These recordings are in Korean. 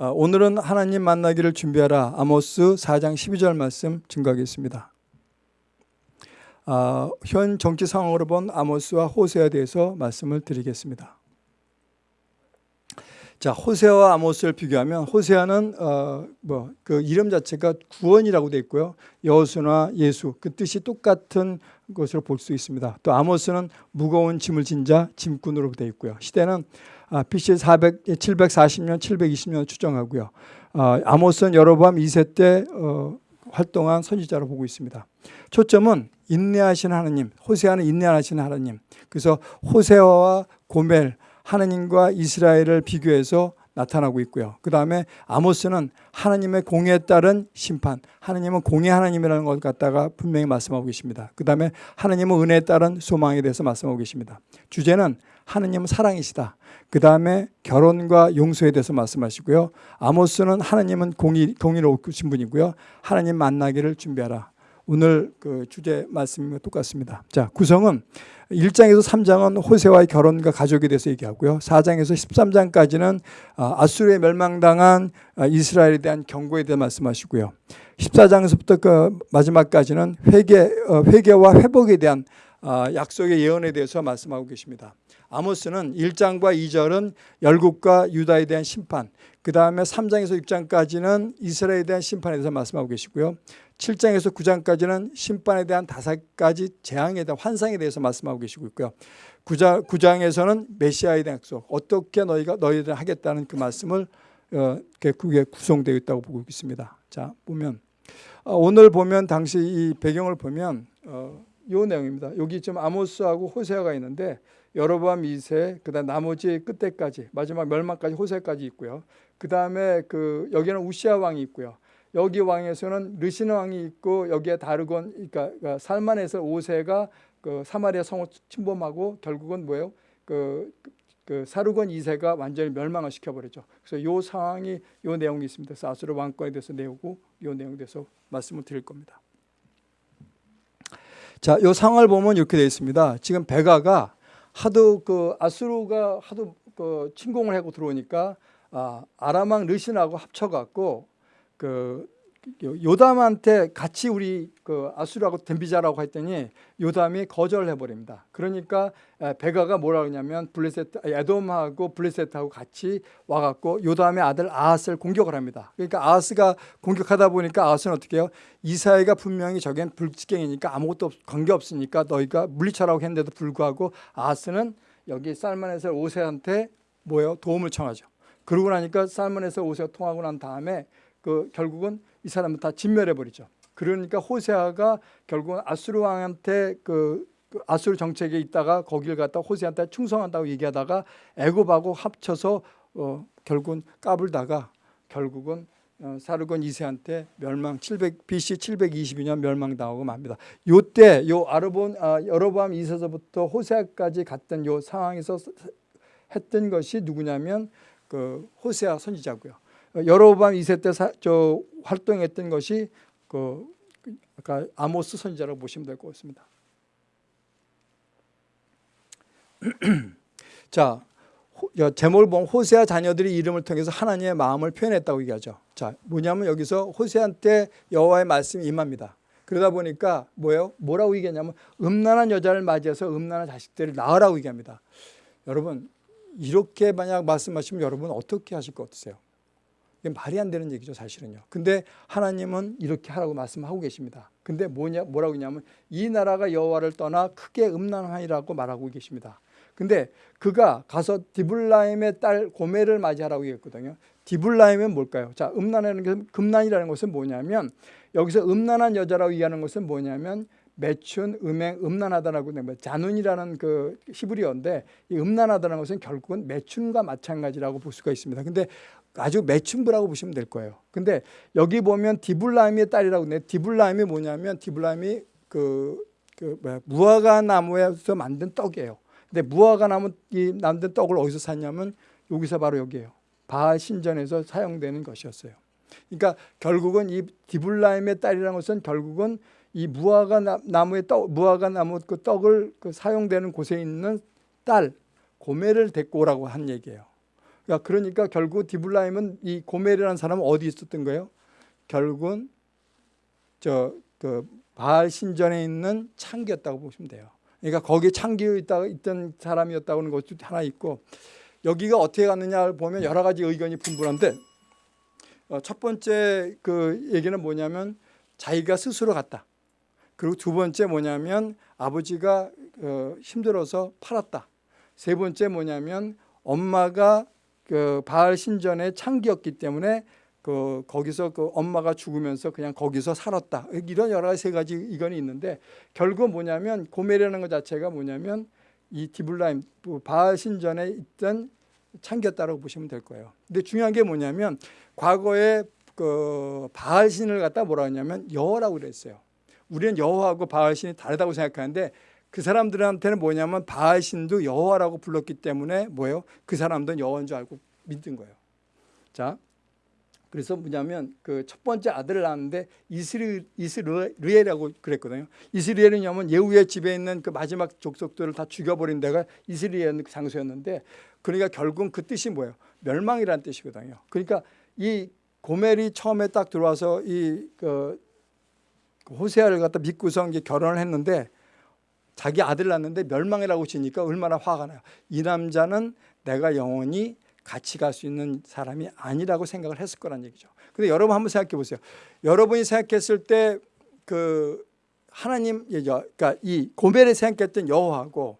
어, 오늘은 하나님 만나기를 준비하라 아모스 4장 12절 말씀 증거하겠습니다. 어, 현 정치 상황으로 본 아모스와 호세에 대해서 말씀을 드리겠습니다. 자 호세와 아모스를 비교하면 호세아는 어, 뭐그 이름 자체가 구원이라고 되어 있고요 여호수나 예수 그 뜻이 똑같은 것으로 볼 수 있습니다. 또 아모스는 무거운 짐을 진 자 짐꾼으로 되어 있고요. 시대는 아, BC 400, 740년, 720년 추정하고요. 아, 아모스는 여로보암 2세 때 어, 활동한 선지자로 보고 있습니다. 초점은 인내하신 하나님, 호세아는 인내하시는 하나님. 그래서 호세아와 고멜, 하나님과 이스라엘을 비교해서 나타나고 있고요. 그 다음에 아모스는 하나님의 공에 따른 심판, 하나님은 공의 하나님이라는 것 갖다가 분명히 말씀하고 계십니다. 그 다음에 하나님은 은혜에 따른 소망에 대해서 말씀하고 계십니다. 주제는 하나님은 사랑이시다. 그 다음에 결혼과 용서에 대해서 말씀하시고요. 아모스는 하나님은 공의, 공의로우신 분이고요. 하나님 만나기를 준비하라. 오늘 그 주제 말씀과 똑같습니다. 자, 구성은 1장에서 3장은 호세와의 결혼과 가족에 대해서 얘기하고요. 4장에서 13장까지는 아, 아수르에 멸망당한 아, 이스라엘에 대한 경고에 대해 말씀하시고요. 14장에서부터 그 마지막까지는 회개, 어, 회개와 회복에 대한 아, 약속의 예언에 대해서 말씀하고 계십니다. 아모스는 1장과 2절은 열국과 유다에 대한 심판, 그 다음에 3장에서 6장까지는 이스라엘에 대한 심판에 대해서 말씀하고 계시고요. 7장에서 9장까지는 심판에 대한 다섯 가지 재앙에 대한 환상에 대해서 말씀하고 계시고 있고요. 9장, 9장에서는 메시아에 대한 약속, 어떻게 너희가 너희들 하겠다는 그 말씀을 어, 그게 구성되어 있다고 보고 있습니다. 자 보면 어, 오늘 보면 당시 이 배경을 보면 어, 이 내용입니다. 여기 지금 아모스하고 호세아가 있는데 여로보암 2세, 그다음 나머지 끝에까지 마지막 멸망까지 호세까지 있고요. 그다음에 그 여기는 우시아 왕이 있고요. 여기 왕에서는 르신 왕이 있고 여기에 다르곤 그러니까, 그러니까 살만에서 5세가 그 사마리아 성을 침범하고 결국은 뭐예요? 그, 그 사르곤 2세가 완전히 멸망을 시켜버리죠. 그래서 요 상황이 요 내용이 있습니다. 아수르 왕권에 대해서 내우고 요 내용에 대해서 말씀을 드릴 겁니다. 자, 요 상황을 보면 이렇게 되어 있습니다. 지금 베가가 하도 그 아수르가 하도 그 침공을 하고 들어오니까 아, 아람왕 르신하고 합쳐갖고 그 요담한테 같이 우리 그 아수르하고 덤비자라고 했더니 요담이 거절을 해버립니다. 그러니까 베가가 뭐라 그러냐면 블레셋 에돔하고 블레셋하고 같이 와 갖고 요담의 아들 아하스를 공격을 합니다. 그러니까 아하스가 공격하다 보니까 아하스는 어떻게 해요? 이사야가 분명히 저겐 불직갱이니까 아무것도 관계 없으니까 너희가 물리쳐라고 했는데도 불구하고 아하스는 여기 살만에서 오세한테 뭐예요? 도움을 청하죠. 그러고 나니까 살만에서 오세가 통하고 난 다음에 그 결국은 이 사람을 다 진멸해 버리죠. 그러니까 호세아가 결국은 아수르 왕한테 그, 그 아수르 정책에 있다가 거기를 갖다 호세한테 충성한다고 얘기하다가 애굽하고 합쳐서 어, 결국은 까불다가 결국은 어, 사르곤 2세한테 멸망 700 BC 722년 멸망당하고 맙니다. 요때 요 아르본 아, 여로보암 2세서부터 호세아까지 갔던 요 상황에서 했던 것이 누구냐면 그 호세아 선지자고요. 여로보암 2세 때저 활동했던 것이 그 아까 아모스 선지자라고 보시면 될 것 같습니다. 자, 제목을 호세아 자녀들이 이름을 통해서 하나님의 마음을 표현했다고 얘기하죠. 자, 뭐냐면 여기서 호세한테 여호와의 말씀이 임합니다. 그러다 보니까 뭐예요? 뭐라고 얘기하냐면 음란한 여자를 맞이해서 음란한 자식들을 낳으라고 얘기합니다. 여러분 이렇게 만약 말씀하시면 여러분 어떻게 하실 것 같으세요? 이게 말이 안 되는 얘기죠, 사실은요. 근데 하나님은 이렇게 하라고 말씀하고 계십니다. 근데 뭐냐, 뭐라고 했냐면 이 나라가 여호와를 떠나 크게 음란하니라고 말하고 계십니다. 근데 그가 가서 디블라임의 딸 고멜을 맞이하라고 얘기했거든요. 디블라임은 뭘까요? 자, 음란이라는 게 금난이라는 것은 뭐냐면 여기서 음란한 여자라고 얘기하는 것은 뭐냐면 매춘, 음행, 음란하다라고 뭐 자눈이라는 그 히브리어인데 이 음란하다는 것은 결국은 매춘과 마찬가지라고 볼 수가 있습니다. 근데 아주 매춘부라고 보시면 될 거예요. 근데 여기 보면 디블라임의 딸이라고 네 디블라임이 뭐냐면 디블라임이 그, 그 뭐야, 무화과 나무에서 만든 떡이에요. 근데 무화과 나무 이 만든 떡을 어디서 샀냐면 여기서 바로 여기에요. 바알 신전에서 사용되는 것이었어요. 그러니까 결국은 이 디블라임의 딸이라는 것은 결국은 이 무화과 나무의 떡, 무화과 나무 그 떡을 그 사용되는 곳에 있는 딸 고매를 데리고 오라고 한 얘기예요. 야, 그러니까 결국 디블라임은 이 고멜이라는 사람은 어디 있었던 거예요? 결국은 저 그 바알 신전에 있는 창기였다고 보시면 돼요. 그러니까 거기 창기에 있다 있던 사람이었다고 하는 것도 하나 있고 여기가 어떻게 갔느냐를 보면 여러 가지 의견이 분분한데 어, 첫 번째 그 얘기는 뭐냐면 자기가 스스로 갔다. 그리고 두 번째 뭐냐면 아버지가 어, 힘들어서 팔았다. 세 번째 뭐냐면 엄마가 그 바알 신전의 창기였기 때문에 그 거기서 그 엄마가 죽으면서 그냥 거기서 살았다. 이런 여러 가지 세 가지 의견이 있는데 결국 뭐냐면 고멜이라는 것 자체가 뭐냐면 이 디블라임 그 바알 신전에 있던 창기였다라고 보시면 될 거예요. 근데 중요한 게 뭐냐면 과거에 그 바알 신을 갖다 뭐라 하냐면 여호라고 그랬어요. 우리는 여호하고 바알 신이 다르다고 생각하는데 그 사람들한테는 뭐냐면 바알 신도 여호와라고 불렀기 때문에 뭐예요? 그 사람들은 여호인 줄 알고 믿은 거예요. 자, 그래서 뭐냐면 그 첫 번째 아들을 낳았는데 이스르엘이라고 그랬거든요. 이스라엘은 냐면 예후의 집에 있는 그 마지막 족속들을 다 죽여버린 데가 이스라엘 장소였는데 그러니까 결국 그 뜻이 뭐예요? 멸망이라는 뜻이거든요. 그러니까 이 고멜이 처음에 딱 들어와서 이 그 호세아를 갖다 믿고서 이제 결혼을 했는데 자기 아들 낳는데 멸망이라고 치니까 얼마나 화가 나요. 이 남자는 내가 영원히 같이 갈 수 있는 사람이 아니라고 생각을 했을 거란 얘기죠. 근데 여러분 한번 생각해 보세요. 여러분이 생각했을 때 그 하나님 그러니까 이 고멜이 생각했던 여호하고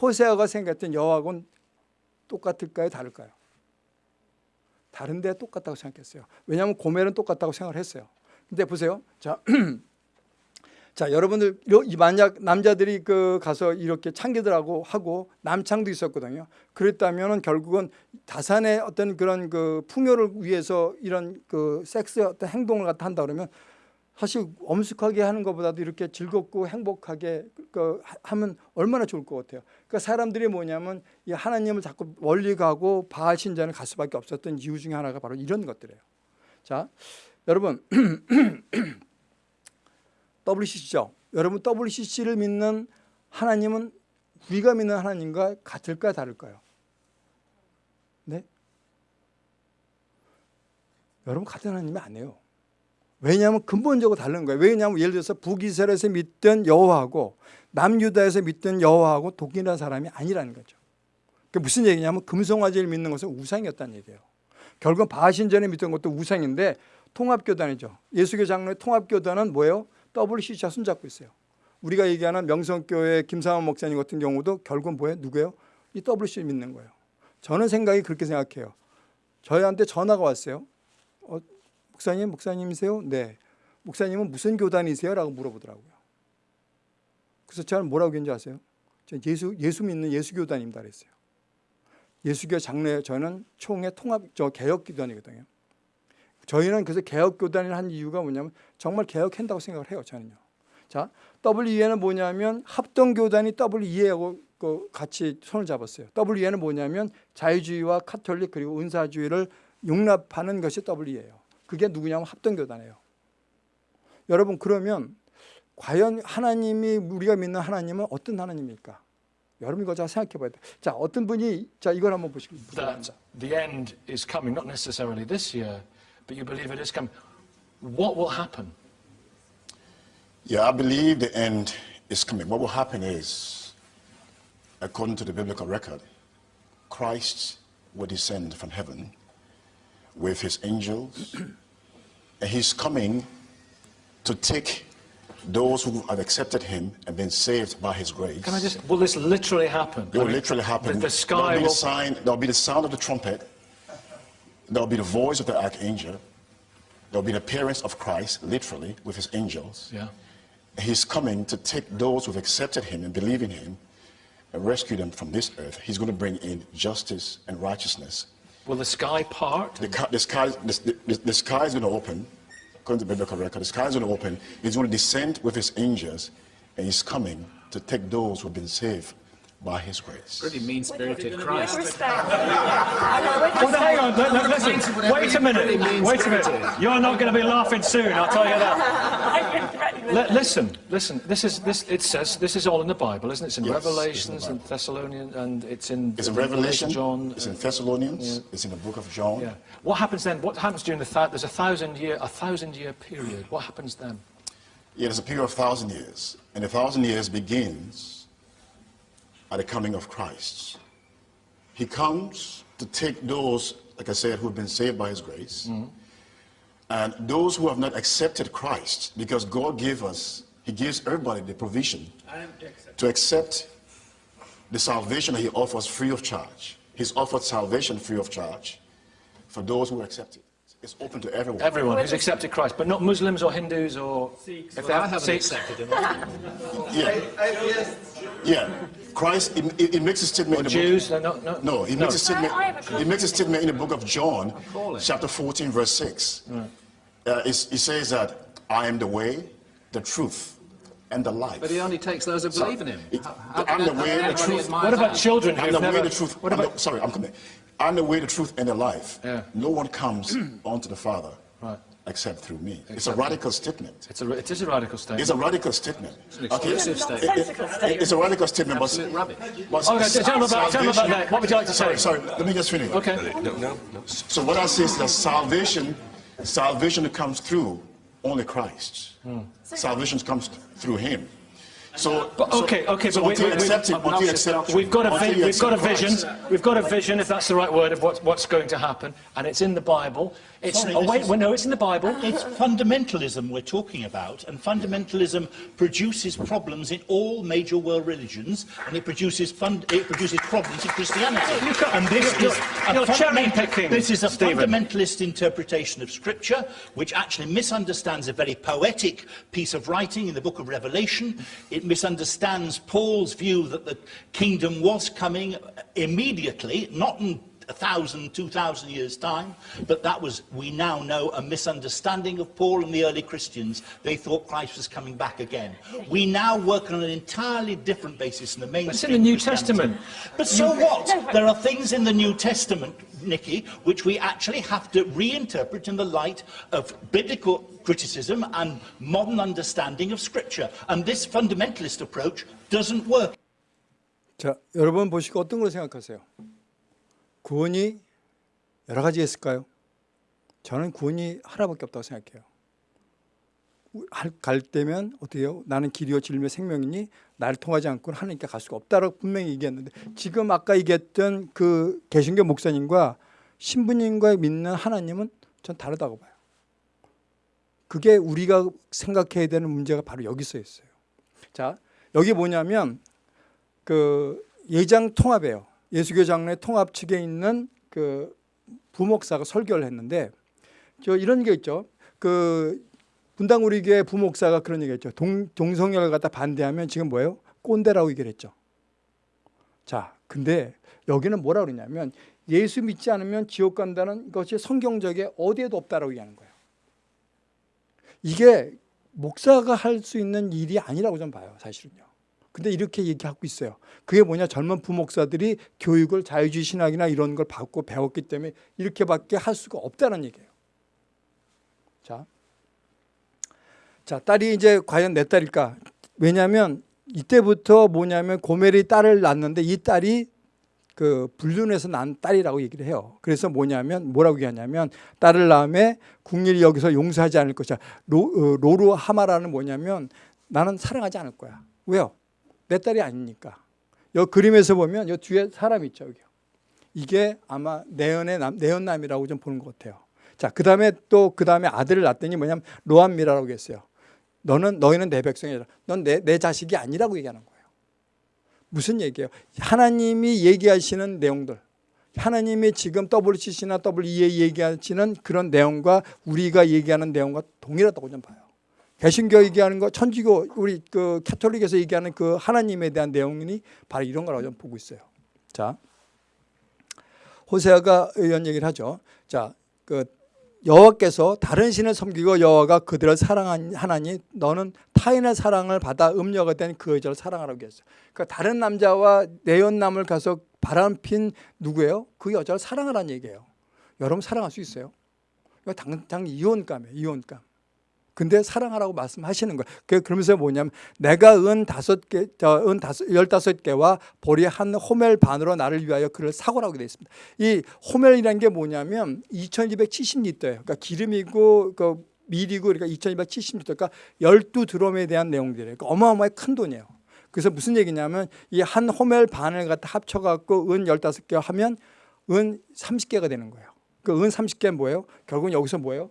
호세아가 생각했던 여호하고는 똑같을까요? 다를까요? 다른데 똑같다고 생각했어요. 왜냐하면 고멜은 똑같다고 생각을 했어요. 근데 보세요. 자, 자 여러분들 만약 남자들이 그 가서 이렇게 창기들하고 하고 남창도 있었거든요. 그랬다면은 결국은 다산의 어떤 그런 그 풍요를 위해서 이런 그 섹스 어떤 행동을 갖다 한다 그러면 사실 엄숙하게 하는 것보다도 이렇게 즐겁고 행복하게 그 하면 얼마나 좋을 것 같아요. 그러니까 사람들이 뭐냐면 이 하나님을 자꾸 멀리 가고 바알 신전을 갈 수밖에 없었던 이유 중에 하나가 바로 이런 것들이에요. 자, 여러분 WCC죠. 여러분 WCC를 믿는 하나님은 우리가 믿는 하나님과 같을까 다를까요? 네? 여러분 같은 하나님이 아니에요. 왜냐하면 근본적으로 다른 거예요. 왜냐하면 예를 들어서 북이스라엘에서 믿던 여호와하고 남유다에서 믿던 여호와하고 독일한 사람이 아니라는 거죠. 그 무슨 얘기냐면 금송아지를 믿는 것은 우상이었다는 얘기예요. 결국 바신전에 믿던 것도 우상인데 통합교단이죠. 예수교 장로의 통합교단은 뭐예요? WCC와 손잡고 있어요. 우리가 얘기하는 명성교회 김상원 목사님 같은 경우도 결국은 뭐예요? 누구예요? 이 WCC 믿는 거예요. 저는 생각이 그렇게 생각해요. 저희한테 전화가 왔어요. 어, 목사님, 목사님이세요? 네. 목사님은 무슨 교단이세요? 라고 물어보더라고요. 그래서 저는 뭐라고 했는지 아세요? 저 예수, 예수 믿는 예수교단입니다. 그랬어요. 예수교 장로에 저는 총회 통합, 저 개혁교단이거든요. 저희는 그래서 개혁교단을 한 이유가 뭐냐면 정말 개혁한다고 생각을 해요. 저는요. 자, WE는 뭐냐면 합동교단이 WE하고 그 같이 손을 잡았어요. WE는 뭐냐면 자유주의와 카톨릭 그리고 은사주의를 용납하는 것이 WE예요. 그게 누구냐면 합동교단이에요. 여러분 그러면 과연 하나님이 우리가 믿는 하나님은 어떤 하나님입니까? 여러분 이거 잘 생각해 봐야 돼. 자, 어떤 분이 자 이걸 한번 보시기 is coming, not necessarily this year, but you believe it is coming. What will happen? Yeah, I believe the end is coming. What will happen is, according to the biblical record, Christ will descend from heaven with his angels, and he's coming to take those who have accepted him and been saved by his grace. Can I just, will this literally happen? It will I mean, literally happen. The, the sky there'll will, sign. There'll be the sound of the trumpet. There'll be the voice of the archangel. There'll be the appearance of Christ, literally, with his angels. yeah. He's coming to take those who've accepted him and believe in him and rescue them from this earth. He's going to bring in justice and righteousness. Will the sky part? The, the, sky, the, the, the sky is going to open, according to the biblical record. The sky is going to open. He's going to descend with his angels, and he's coming to take those who've been saved by his grace. Pretty mean-spirited Christ. Well, hang on, look, look, listen. Wait a minute. Wait a minute. You're not going to be laughing soon, I'll tell you that. I've been threatened li- listen, listen. This is this. It says this is all in the Bible, isn't it? It's in Yes, in Revelations and Thessalonians, and it's in, It's in Revelation, John. it's in Thessalonians, it's in the book of John. Yeah. What happens then? What happens during the thou- there's a thousand year a thousand year period? What happens then? Yeah, there's a period of thousand years, and a thousand years begins at the coming of Christ. He comes to take those, like I said, who've been saved by His grace, mm-hmm. and those who have not accepted Christ, because God gave us, He gives everybody the provision to accept the salvation that He offers free of charge. He's offered salvation free of charge for those who accept it. It's open to everyone. Everyone who's accepted Christ, but not Muslims or Hindus or Sikhs. if they Well, I have haven't Sikhs. accepted him. Yeah. Yeah. Christ, he, he- he makes a statement in the book. Jews, no, no, no. No, he makes a statement. I- I a He makes a statement in the book of John, chapter 14, verse 6. Uh, it's- he says that I am the way, the truth, and the life. But he only takes those who believe in him. It- How- how I'm can the way, the truth. What about children I'm who've the never? way, the truth. What I'm about? the- sorry, I'm coming. I'm the way, the truth, and the life. Yeah. No one comes onto the Father Right. except through me. It's a Except- radical statement. It's a, it is a radical statement. It's a radical statement. an exclusive It- statement. it- Nonsensical statement. It's a radical statement, but, Absolute rubbish. but Okay, tell me about, tell me about that. What would you like to say? Sorry, sorry, let me just finish. Okay. No. No. So what I say is that salvation, salvation comes through only Christ. Hmm. Salvation comes through Him. So, But okay, okay, so but we, you accept it, we, until you accept, we've got a we've got a vision. We've got a vision, if that's the right word, of what, what's going to happen, and it's in the Bible. It's Sorry, oh this wait, well, no, it's in the Bible. It's fundamentalism we're talking about, and fundamentalism produces problems in all major world religions, and it produces fund, it produces problems in Christianity. You can't- and this you're- is you're- you're a cherry-picking, This is a Stephen. fundamentalist interpretation of Scripture, which actually misunderstands a very poetic piece of writing in the Book of Revelation. It misunderstands Paul's view that the kingdom was coming immediately, not in a thousand, two thousand years' time, but that was, we now know, a misunderstanding of Paul and the early Christians. They thought Christ was coming back again. We now work on an entirely different basis in the mainstream. It's in the New Christianity. Testament. But so what? There are things in the New Testament, Nicky, which we actually have to reinterpret in the light of biblical criticism and modern understanding of Scripture. And this fundamentalist approach doesn't work. 자, 여러분 보시고 어떤 걸 생각하세요? 구원이 여러 가지 있을까요? 저는 구원이 하나밖에 없다고 생각해요. 할- 갈 때면 어떻게 해요? 나는 길이요 진리며 생명이니 나를 통하지 않고는 하나님께 갈 수가 없다라고 분명히 얘기했는데 지금 아까 얘기했던 그 개신교 목사님과 신부님과 믿는 하나님은 전 다르다고 봐요. 그게 우리가 생각해야 되는 문제가 바로 여기 서 있어요. 자, 여기 뭐냐면 그 예장 통합이에요. 예수교 장로회 통합 측에 있는 그 부목사가 설교를 했는데 저 이런 게 있죠. 그 분당 우리 교회 부목사가 그런 얘기했죠. 동, 동성애를 갖다 반대하면 지금 뭐예요? 꼰대라고 얘기를 했죠. 자, 근데 여기는 뭐라 그러냐면 예수 믿지 않으면 지옥 간다는 것이 성경적에 어디에도 없다라고 얘기하는 거예요. 이게 목사가 할 수 있는 일이 아니라고 좀 봐요, 사실은요. 근데 이렇게 얘기하고 있어요. 그게 뭐냐? 젊은 부목사들이 교육을 자유주의 신학이나 이런 걸 받고 배웠기 때문에 이렇게밖에 할 수가 없다는 얘기예요. 자, 자 딸이 이제 과연 내 딸일까? 왜냐하면 이때부터 뭐냐면 고멜이 딸을 낳는데 이 딸이 그 불륜해서 난 딸이라고 얘기를 해요. 그래서 뭐냐면 뭐라고 얘기하냐면 딸을 낳음에 국민이 여기서 용서하지 않을 것이야. 로, 어, 로루 하마라는 뭐냐면 나는 사랑하지 않을 거야. 왜요? 내 딸이 아니니까. 여 그림에서 보면 여 뒤에 사람 있죠, 여기. 이게 아마 내연의 남, 내연남이라고 좀 보는 것 같아요. 자, 그 다음에 또 그 다음에 아들을 낳더니 뭐냐면 로암미라라고 했어요. 너는 너희는 내 백성이라. 넌 내 내 자식이 아니라고 얘기하는 거예요. 무슨 얘기예요? 하나님이 얘기하시는 내용들. 하나님이 지금 WCC나 WEA 얘기하시는 그런 내용과 우리가 얘기하는 내용과 동일하다고 좀 봐요. 개신교 얘기하는 거, 천주교 우리 그 캐톨릭에서 얘기하는 그 하나님에 대한 내용이 바로 이런 거라고 좀 보고 있어요. 자, 호세아가 이런 얘기를 하죠. 자, 그 여호와께서 다른 신을 섬기고 여호와가 그들을 사랑한 하나니 너는 타인의 사랑을 받아 음녀가 된 그 여자를 사랑하라고 했어요. 그러니까 다른 남자와 내연남을 가서 바람핀 누구예요? 그 여자를 사랑하라는 얘기예요. 여러분 사랑할 수 있어요? 당장 이혼감이에요. 이혼감. 근데 사랑하라고 말씀하시는 거예요. 그- 그러면서 뭐냐면 내가 은 다섯 개, 은 다섯, 열다섯 개와 보리 한 호멜 반으로 나를 위하여 그를 사고라고 되어 있습니다. 이 호멜이라는 게 뭐냐면 2270리터예요. 그러니까 기름이고 그 밀이고 그러니까 2270리터. 그러니까 12드럼에 대한 내용들이에요. 그러니까 어마어마하게 큰 돈이에요. 그래서 무슨 얘기냐면 이 한 호멜 반을 갖다 합쳐 갖고 은 15개 하면 은 30개가 되는 거예요. 그 은 30개는 뭐예요? 결국은 여기서 뭐예요?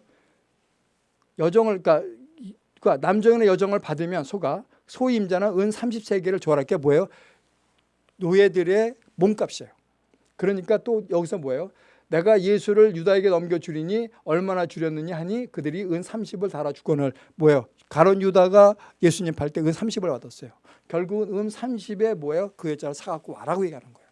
여정을 그러니까, 이- 그러니까 남정의 여정을 받으면 소가 소임자는 은 33개를 조할할 게 뭐예요? 노예들의 몸값이에요. 그러니까 또 여기서 뭐예요? 내가 예수를 유다에게 넘겨주리니 얼마나 주렸느냐 하니 그들이 은 30을 달아 주건을 뭐예요? 가론 유다가 예수님 팔 때 은 30을 받았어요. 결국은 은 30에 뭐예요? 그 여자를 사갖고 와라고 얘기하는 거예요.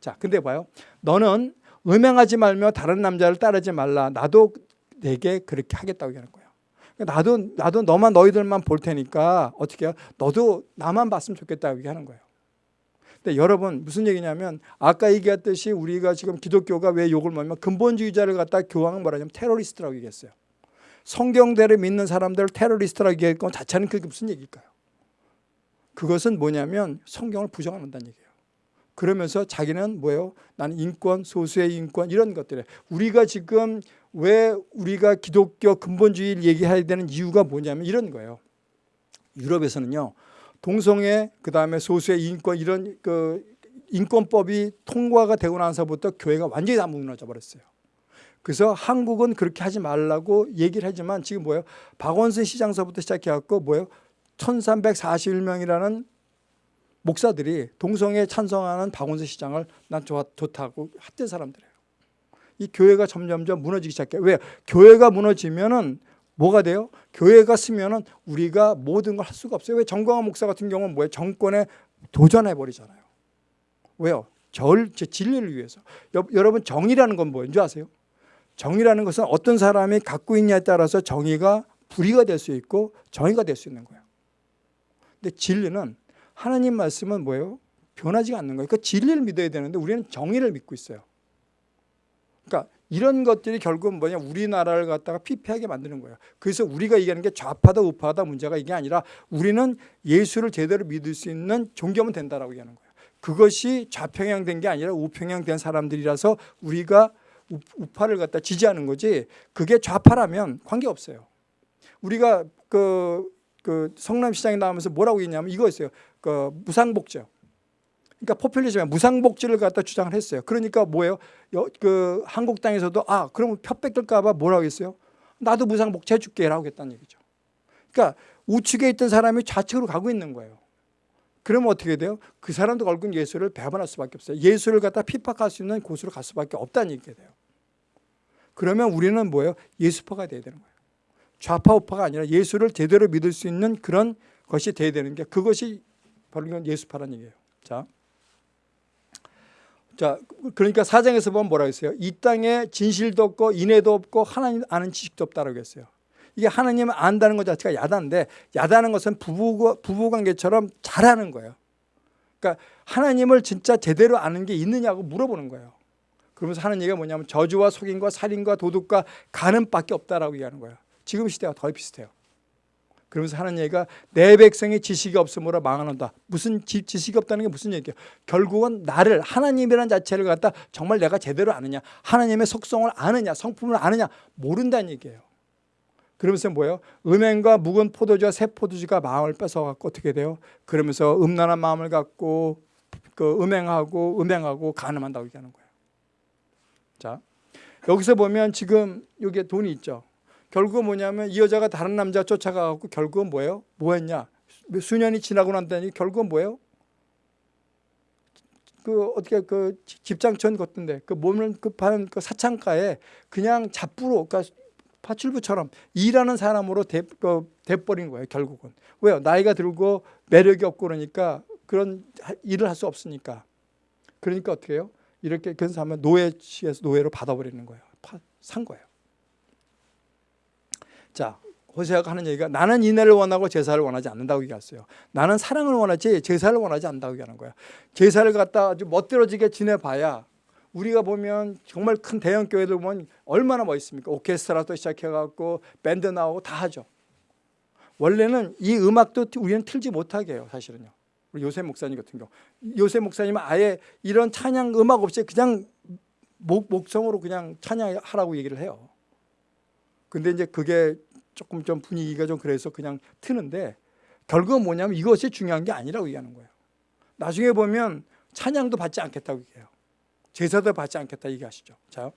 자, 근데 봐요. 너는 음행하지 말며 다른 남자를 따르지 말라. 나도 내게 그렇게 하겠다고 얘기하는 거예요. 나도 나도 너만 너희들만 볼 테니까 어떻게 해요? 너도 나만 봤으면 좋겠다고 얘기하는 거예요. 근데 여러분 무슨 얘기냐면 아까 얘기했듯이 우리가 지금 기독교가 왜 욕을 먹냐면 근본주의자를 갖다 교황은 뭐라냐면 테러리스트라고 얘기했어요. 성경대로 믿는 사람들을 테러리스트라고 얘기할 건 자체는 그게 무슨 얘기일까요? 그것은 뭐냐면 성경을 부정한다는 얘기예요. 그러면서 자기는 뭐예요? 나는 인권, 소수의 인권 이런 것들에 우리가 지금 왜 우리가 기독교 근본주의를 얘기해야 되는 이유가 뭐냐면 이런 거예요. 유럽에서는요. 동성애 그다음에 소수의 인권 이런 그 인권법이 통과가 되고 나서부터 교회가 완전히 다 무너져 버렸어요. 그래서 한국은 그렇게 하지 말라고 얘기를 하지만 지금 뭐예요? 박원순 시장서부터 시작해 갖고 뭐예요? 1341명이라는 목사들이 동성애 찬성하는 박원순 시장을 난 좋아, 좋다고 했던 사람들이에요. 이 교회가 점점점 무너지기 시작해요. 왜? 교회가 무너지면은 뭐가 돼요? 교회가 쓰면은 우리가 모든 걸 할 수가 없어요. 왜 정광훈 목사 같은 경우는 뭐예요? 정권에 도전해 버리잖아요. 왜요? 절, 제 진리를 위해서. 여, 여러분 정의라는 건 뭔지 아세요? 정의라는 것은 어떤 사람이 갖고 있냐에 따라서 정의가 불의가 될 수 있고 정의가 될 수 있는 거예요. 근데 진리는 하나님 말씀은 뭐예요? 변하지가 않는 거예요. 그러니까 진리를 믿어야 되는데 우리는 정의를 믿고 있어요. 그러니까 이런 것들이 결국은 뭐냐 우리나라를 갖다가 피폐하게 만드는 거예요. 그래서 우리가 얘기하는 게 좌파다 우파다 문제가 이게 아니라 우리는 예수를 제대로 믿을 수 있는 종교면 된다라고 얘기하는 거예요. 그것이 좌평양된 게 아니라 우평양된 사람들이라서 우리가 우- 우파를 갖다 지지하는 거지 그게 좌파라면 관계없어요. 우리가 그, 그 성남시장에 나오면서 뭐라고 했냐면 이거였어요. 그 무상복지. 그러니까 포퓰리즘에 무상복지를 갖다 주장을 했어요. 그러니까 뭐예요? 여- 그 한국당에서도 아 그러면 표 뺏길까봐 뭐라고 했어요? 나도 무상복지 해줄게라고 했다는 얘기죠. 그러니까 우측에 있던 사람이 좌측으로 가고 있는 거예요. 그러면 어떻게 돼요? 그 사람도 결국 예수를 배반할 수밖에 없어요. 예수를 갖다 핍박할 수 있는 곳으로 갈 수밖에 없다는 얘기가 돼요. 그러면 우리는 뭐예요? 예수파가 돼야 되는 거예요. 좌파 우파가 아니라 예수를 제대로 믿을 수 있는 그런 것이 돼야 되는 게 그것이 바로 예수파라는 얘기예요. 자, 자 그러니까 사장에서 보면 뭐라고 했어요? 이 땅에 진실도 없고 인애도 없고 하나님 아는 지식도 없다라고 했어요. 이게 하나님을 안다는 것 자체가 야단인데 야다는 것은 부부 부부관계처럼 잘하는 거예요. 그러니까 하나님을 진짜 제대로 아는 게 있느냐고 물어보는 거예요. 그러면서 하는 얘기가 뭐냐면 저주와 속임과 살인과 도둑과 간음밖에 없다라고 얘기하는 거예요. 지금 시대와 더 비슷해요. 그러면서 하는 얘기가 내 백성이 지식이 없으므로 망하는다. 무슨 지, 지식이 없다는 게 무슨 얘기예요? 결국은 나를 하나님이라는 자체를 갖다 정말 내가 제대로 아느냐, 하나님의 속성을 아느냐, 성품을 아느냐 모른다는 얘기예요. 그러면서 뭐예요? 음행과 묵은 포도주와 새 포도주가 마음을 뺏어갖고 어떻게 돼요? 그러면서 음란한 마음을 갖고 그 음행하고 음행하고 간음한다고 얘기하는 거예요. 자, 여기서 보면 지금 여기에 돈이 있죠. 결국은 뭐냐면 이 여자가 다른 남자 쫓아가갖고 결국은 뭐예요? 뭐 했냐? 수년이 지나고 난다니 결국은 뭐예요? 그 어떻게 그 집장천 같은데 그 몸을 급한 그 사창가에 그냥 잡부로 그러니까 파출부처럼 일하는 사람으로 돼, 그, 돼버린 거예요 결국은 왜요 나이가 들고 매력이 없고 그러니까 그런 하- 일을 할 수 없으니까 그러니까 어떻게 해요 이렇게 그래서 하면 노예시에서 노예로 받아버리는 거예요 파- 산 거예요 자 호세아가 하는 얘기가 나는 인애를 원하고 제사를 원하지 않는다고 얘기했어요 나는 사랑을 원하지 제사를 원하지 않는다고 얘기하는 거예요 제사를 갖다 아주 멋들어지게 지내봐야 우리가 보면 정말 큰 대형 교회들 보면 얼마나 멋있습니까? 오케스트라도 시작해갖고 밴드 나오고 다 하죠. 원래는 이 음악도 우리는 틀지 못하게 해요. 사실은요. 우리 요새 목사님 같은 경우. 요새 목사님은 아예 이런 찬양 음악 없이 그냥 목, 목성으로 그냥 찬양하라고 얘기를 해요. 근데 이제 그게 조금 좀 분위기가 좀 그래서 그냥 트는데 결국은 뭐냐면 이것이 중요한 게 아니라고 얘기하는 거예요. 나중에 보면 찬양도 받지 않겠다고 얘기해요. 제사도 받지 않겠다 얘기하시죠. 자요.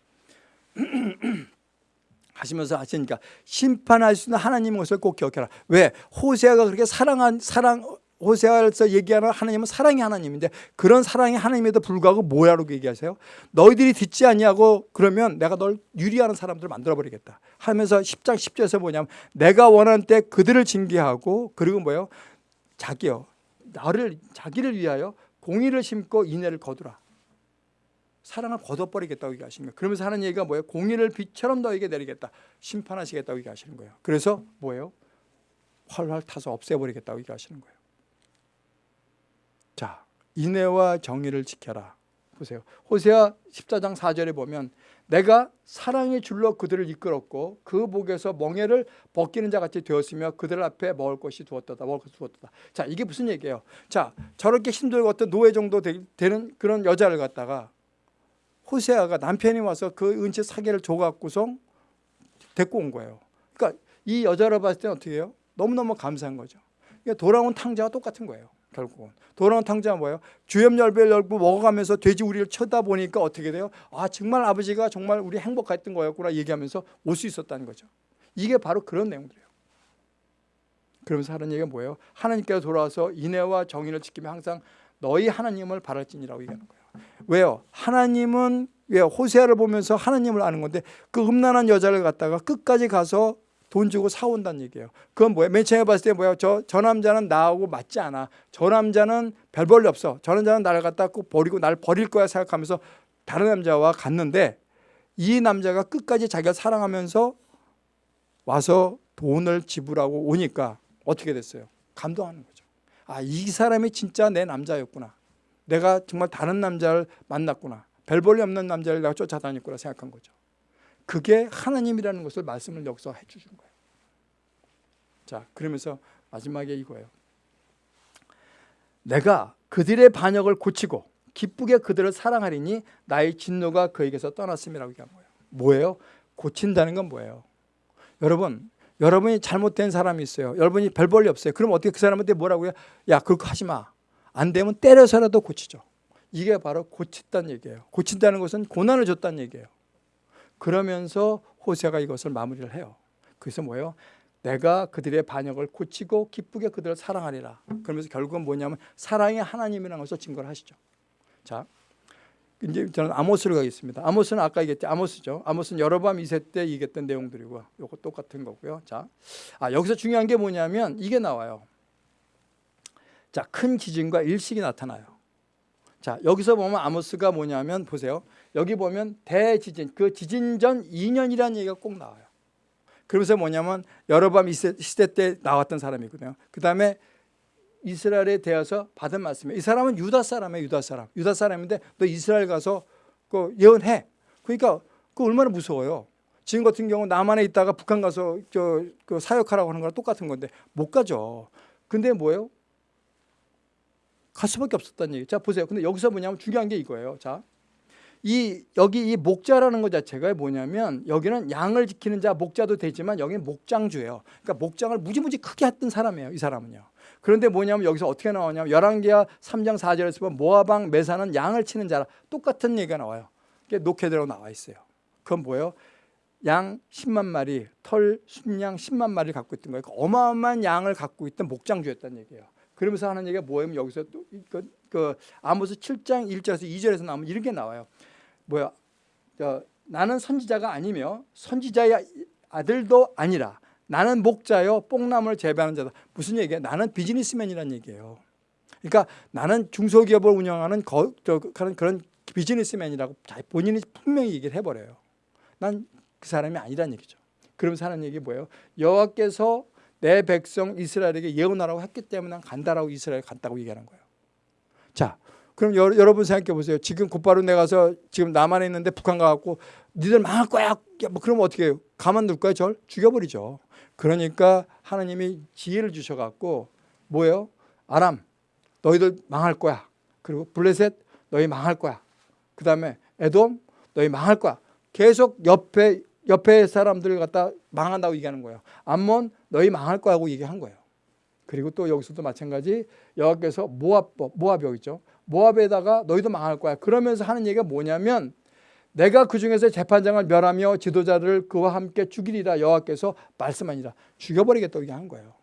하시면서 하시니까 심판할 수 있는 하나님의 것을 꼭 기억해라. 왜? 호세아가 그렇게 사랑한 사랑 호세아에서 얘기하는 하나님은 사랑의 하나님인데 그런 사랑의 하나님에도 불구하고 뭐야라고 얘기하세요? 너희들이 듣지 아니하고 그러면 내가 널 유리하는 사람들을 만들어 버리겠다. 하면서 10장 10절에서 뭐냐면 내가 원하는 때 그들을 징계하고 그리고 뭐예요? 자기요. 나를 자기를 위하여 공의를 심고 인애를 거두라. 사랑을 거둬버리겠다고 얘기하시는 거예요. 그러면서 하는 얘기가 뭐예요? 공의를 빛처럼 너에게 내리겠다. 심판하시겠다고 얘기하시는 거예요. 그래서 뭐예요? 활활 타서 없애버리겠다고 얘기하시는 거예요. 자, 인애와 정의를 지켜라. 보세요. 호세아 14장 4절에 보면 내가 사랑의 줄로 그들을 이끌었고 그 목에서 멍에를 벗기는 자 같이 되었으며 그들 앞에 먹을 것이 두었다. 먹을 것이 두었다. 자, 이게 무슨 얘기예요? 자, 저렇게 힘들고 어떤 노예 정도 되, 되는 그런 여자를 갖다가 호세아가 남편이 와서 그 은채 사계를 줘갖고서 데리고 온 거예요. 그러니까 이 여자를 봤을 때는 어떻게 해요? 너무너무 감사한 거죠. 그러니까 돌아온 탕자와 똑같은 거예요. 결국은. 돌아온 탕자가 뭐예요? 주염 열배를 열고 먹어가면서 돼지 우리를 쳐다보니까 어떻게 돼요? 아 정말 아버지가 정말 우리 행복했던 거였구나 얘기하면서 올 수 있었다는 거죠. 이게 바로 그런 내용들이에요. 그러면서 하는 얘기가 뭐예요? 하나님께서 돌아와서 인애와 정의를 지키며 항상 너희 하나님을 바랄지니라고 얘기하는 거예요. 왜요? 하나님은 왜 호세아를 보면서 하나님을 아는 건데 그 음란한 여자를 갖다가 끝까지 가서 돈 주고 사온다는 얘기예요. 그건 뭐예요? 맨 처음에 봤을 때 뭐예요? 저, 저 남자는 나하고 맞지 않아. 저 남자는 별 볼일 없어. 저 남자는 나를 갖다 꼭 버리고 날 버릴 거야 생각하면서 다른 남자와 갔는데 이 남자가 끝까지 자기가 사랑하면서 와서 돈을 지불하고 오니까 어떻게 됐어요? 감동하는 거죠. 아, 이 사람이 진짜 내 남자였구나. 내가 정말 다른 남자를 만났구나. 별 볼일 없는 남자를 내가 쫓아다녔구나 생각한 거죠. 그게 하나님이라는 것을 말씀을 여기서 해주신 거예요. 자, 그러면서 마지막에 이거예요. 내가 그들의 반역을 고치고 기쁘게 그들을 사랑하리니 나의 진노가 그에게서 떠났음이라고 얘기한 거예요. 뭐예요? 고친다는 건 뭐예요? 여러분, 여러분이 잘못된 사람이 있어요. 여러분이 별 볼일 없어요. 그럼 어떻게 그 사람한테 뭐라고요? 야, 그거 하지 마. 안 되면 때려서라도 고치죠. 이게 바로 고친다는 얘기예요. 고친다는 것은 고난을 줬다는 얘기예요. 그러면서 호세가 이것을 마무리를 해요. 그래서 뭐예요? 내가 그들의 반역을 고치고 기쁘게 그들을 사랑하리라. 그러면서 결국은 뭐냐면 사랑의 하나님이라는 것을 증거를 하시죠. 자, 이제 저는 아모스로 가겠습니다. 아모스는 아까 얘기했죠. 아모스죠. 아모스는 여로밤 2세 때 얘기했던 내용들이고요. 요거 똑같은 거고요. 자, 아 여기서 중요한 게 뭐냐면 이게 나와요. 자, 큰 기진과 일식이 나타나요. 자, 여기서 보면 아모스가 뭐냐면 보세요. 여기 보면 대지진, 그 지진 전 2년이라는 얘기가 꼭 나와요. 그러면서 뭐냐면 여로밤 시대 때 나왔던 사람이거든요. 그 다음에 이스라엘에 대해서 받은 말씀이에요. 이 사람은 유다 사람이에요. 유다 사람. 유다 사람인데 너 이스라엘 가서 그 예언해. 그러니까 그 얼마나 무서워요. 지금 같은 경우 남한에 있다가 북한 가서 저 그 사역하라고 하는 거랑 똑같은 건데 못 가죠. 근데 뭐예요? 갈 수밖에 없었다는 얘기. 자 보세요. 근데 여기서 뭐냐면 중요한 게 이거예요. 자, 이 여기 이 목자라는 것 자체가 뭐냐면 여기는 양을 지키는 자 목자도 되지만 여기는 목장주예요. 그러니까 목장을 무지무지 크게 했던 사람이에요. 이 사람은요. 그런데 뭐냐면 여기서 어떻게 나오냐면 열왕기하 3장 4절에서 보면 모아방 메사는 양을 치는 자라 똑같은 얘기가 나와요. 그게 녹해들어 나와 있어요. 그건 뭐예요? 양 10만 마리, 털 순양 10만 마리를 갖고 있던 거예요. 그러니까 어마어마한 양을 갖고 있던 목장주였다는 얘기예요. 그러면서 하는 얘기가 뭐예요? 여기서 또 그, 그 아모스 7장 1절에서 2절에서 나오면 이런 게 나와요. 뭐야? 저, 나는 선지자가 아니며 선지자의 아들도 아니라 나는 목자요 뽕나무를 재배하는 자다. 무슨 얘기야? 나는 비즈니스맨이라는 얘기예요. 그러니까 나는 중소기업을 운영하는 거, 저, 그런 그런 비즈니스맨이라고 본인이 분명히 얘기를 해버려요. 난 그 사람이 아니란 얘기죠. 그러면서 하는 얘기 뭐예요? 여호와께서 내 백성 이스라엘에게 예언하라고 했기 때문에 난 간다라고 이스라엘 갔다고 얘기하는 거예요. 자, 그럼 여, 러 분 생각해 보세요. 지금 곧바로 내가서 지금 남한에 있는데 북한 가갖고 니들 망할 거야. 뭐 그러면 어떻게 해요? 가만둘 거야? 절 죽여버리죠. 그러니까 하나님이 지혜를 주셔갖고 뭐예요? 아람 너희들 망할 거야. 그리고 블레셋 너희 망할 거야. 그 다음에 에돔 너희 망할 거야. 계속 옆에 옆에 사람들을 갖다 망한다고 얘기하는 거예요. 암몬 너희 망할 거라고 얘기한 거예요. 그리고 또 여기서도 마찬가지 여호와께서 모압 모압 여기 있죠. 모압에다가 너희도 망할 거야. 그러면서 하는 얘기가 뭐냐면 내가 그 중에서 재판장을 멸하며 지도자들을 그와 함께 죽이리라 여호와께서 말씀하니라 죽여버리겠다고 얘기한 거예요.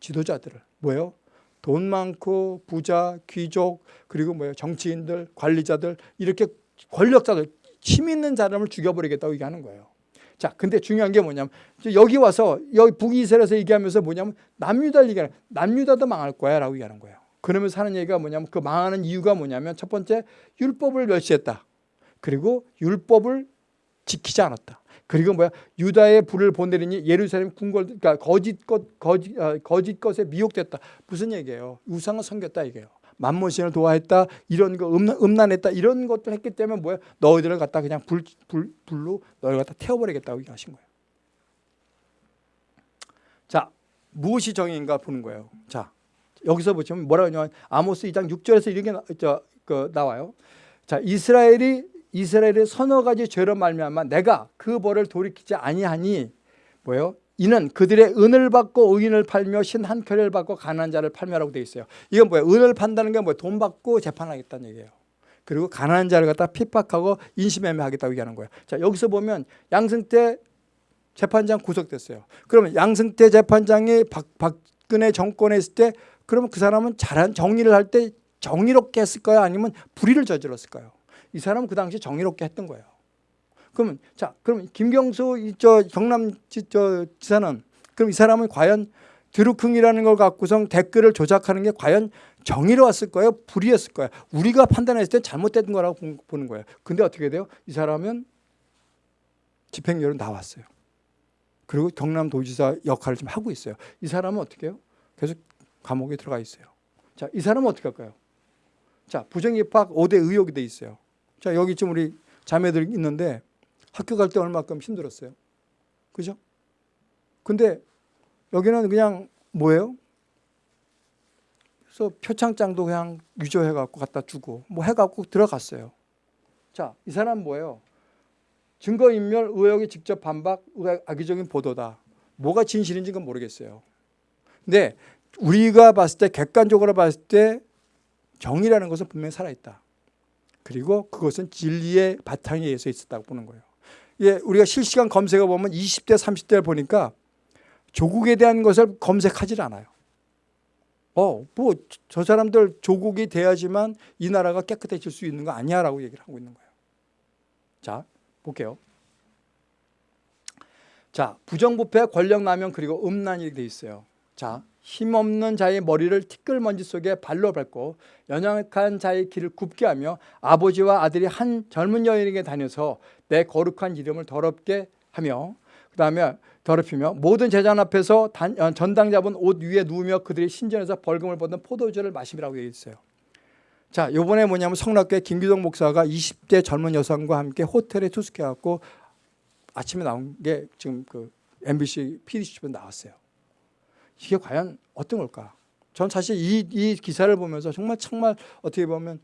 지도자들을 뭐예요? 돈 많고 부자, 귀족 그리고 뭐예요? 정치인들, 관리자들 이렇게 권력자들 힘 있는 사람을 죽여버리겠다고 얘기하는 거예요. 자, 근데 중요한 게 뭐냐면 여기 와서 여기 북이스라엘에서 얘기하면서 뭐냐면 남유다를 얘기하는 남유다도 망할 거야라고 얘기하는 거예요. 그러면서 하는 얘기가 뭐냐면 그 망하는 이유가 뭐냐면 첫 번째 율법을 멸시했다. 그리고 율법을 지키지 않았다. 그리고 뭐야 유다의 불을 보내리니 예루살렘 궁궐 그러니까 거짓 것 거짓 아, 거짓 것에 미혹됐다. 무슨 얘기예요? 우상을 섬겼다 이게요. 만모신을 도와했다 이런 거 음란, 음란했다 이런 것들 했기 때문에 뭐야 너희들을 갖다 그냥 불, 불 불로 너희를 갖다 태워버리겠다고 얘기하신 거예요. 자 무엇이 정의인가 보는 거예요. 자 여기서 보시면 뭐라고 하냐면 아모스 2장 6절에서 이렇게 나, 저, 그, 나와요. 자 이스라엘이 이스라엘의 서너 가지 죄로 말미암아 내가 그 벌을 돌이키지 아니하니 뭐예요? 이는 그들의 은을 받고 의인을 팔며 신한 켤레를 받고 가난한 자를 팔매라고 되어 있어요. 이건 뭐예요? 은을 판다는 게 뭐예요? 돈 받고 재판하겠다는 얘기예요. 그리고 가난한 자를 갖다 핍박하고 인신매매하겠다고 얘기하는 거예요. 자 여기서 보면 양승태 재판장 구속됐어요. 그러면 양승태 재판장이 박, 박근혜 정권에 있을 때 그러면 그 사람은 잘한 정리를 할 때 정의롭게 했을까요? 아니면 불의를 저질렀을까요? 이 사람은 그 당시 정의롭게 했던 거예요. 그러면 자, 그럼 김경수 이 저 경남 지, 저 지사는 그럼 이 사람은 과연 드루킹이라는 걸 갖고서 댓글을 조작하는 게 과연 정의로웠을 거예요? 불의했을 거예요? 우리가 판단했을 때 잘못된 거라고 본- 보는 거예요. 근데 어떻게 돼요? 이 사람은 집행유예로 나왔어요. 그리고 경남도지사 역할을 좀 하고 있어요. 이 사람은 어떻게 해요? 계속 감옥에 들어가 있어요. 자, 이 사람은 어떻게 할까요? 자, 부정입학 5대 의혹이 돼 있어요. 자, 여기 지금 우리 자매들 있는데 학교 갈 때 얼마큼 힘들었어요. 그죠? 근데 여기는 그냥 뭐예요? 그래서 표창장도 그냥 유조해갖고 갖다 주고 뭐 해갖고 들어갔어요. 자, 이 사람 뭐예요? 증거인멸 의혹이 직접 반박 의- 악의적인 보도다. 뭐가 진실인지 는 모르겠어요. 근데 우리가 봤을 때 객관적으로 봤을 때 정의라는 것은 분명히 살아있다. 그리고 그것은 진리의 바탕에 의해서 있었다고 보는 거예요. 예, 우리가 실시간 검색어 보면 20대, 30대를 보니까 조국에 대한 것을 검색하지 않아요. 어, 뭐 저 사람들 조국이 돼야지만 이 나라가 깨끗해질 수 있는 거 아니야라고 얘기를 하고 있는 거예요. 자, 볼게요. 자, 부정부패, 권력남용 그리고 음란이 돼 있어요. 자, 힘없는 자의 머리를 티끌먼지 속에 발로 밟고 연약한 자의 길을 굽게 하며 아버지와 아들이 한 젊은 여인에게 다녀서 내 거룩한 이름을 더럽게 하며 그 다음에 더럽히며 모든 제단 앞에서 단- 어, 전당 잡은 옷 위에 누우며 그들이 신전에서 벌금을 받는 포도주를 마심이라고 되어 있어요. 자, 요번에 뭐냐면 성락교회 김기동 목사가 20대 젊은 여성과 함께 호텔에 투숙해갖고 아침에 나온 게 지금 그 MBC PD수첩에 나왔어요. 이게 과연 어떤 걸까? 전 사실 이, 이 기사를 보면서 정말 정말 어떻게 보면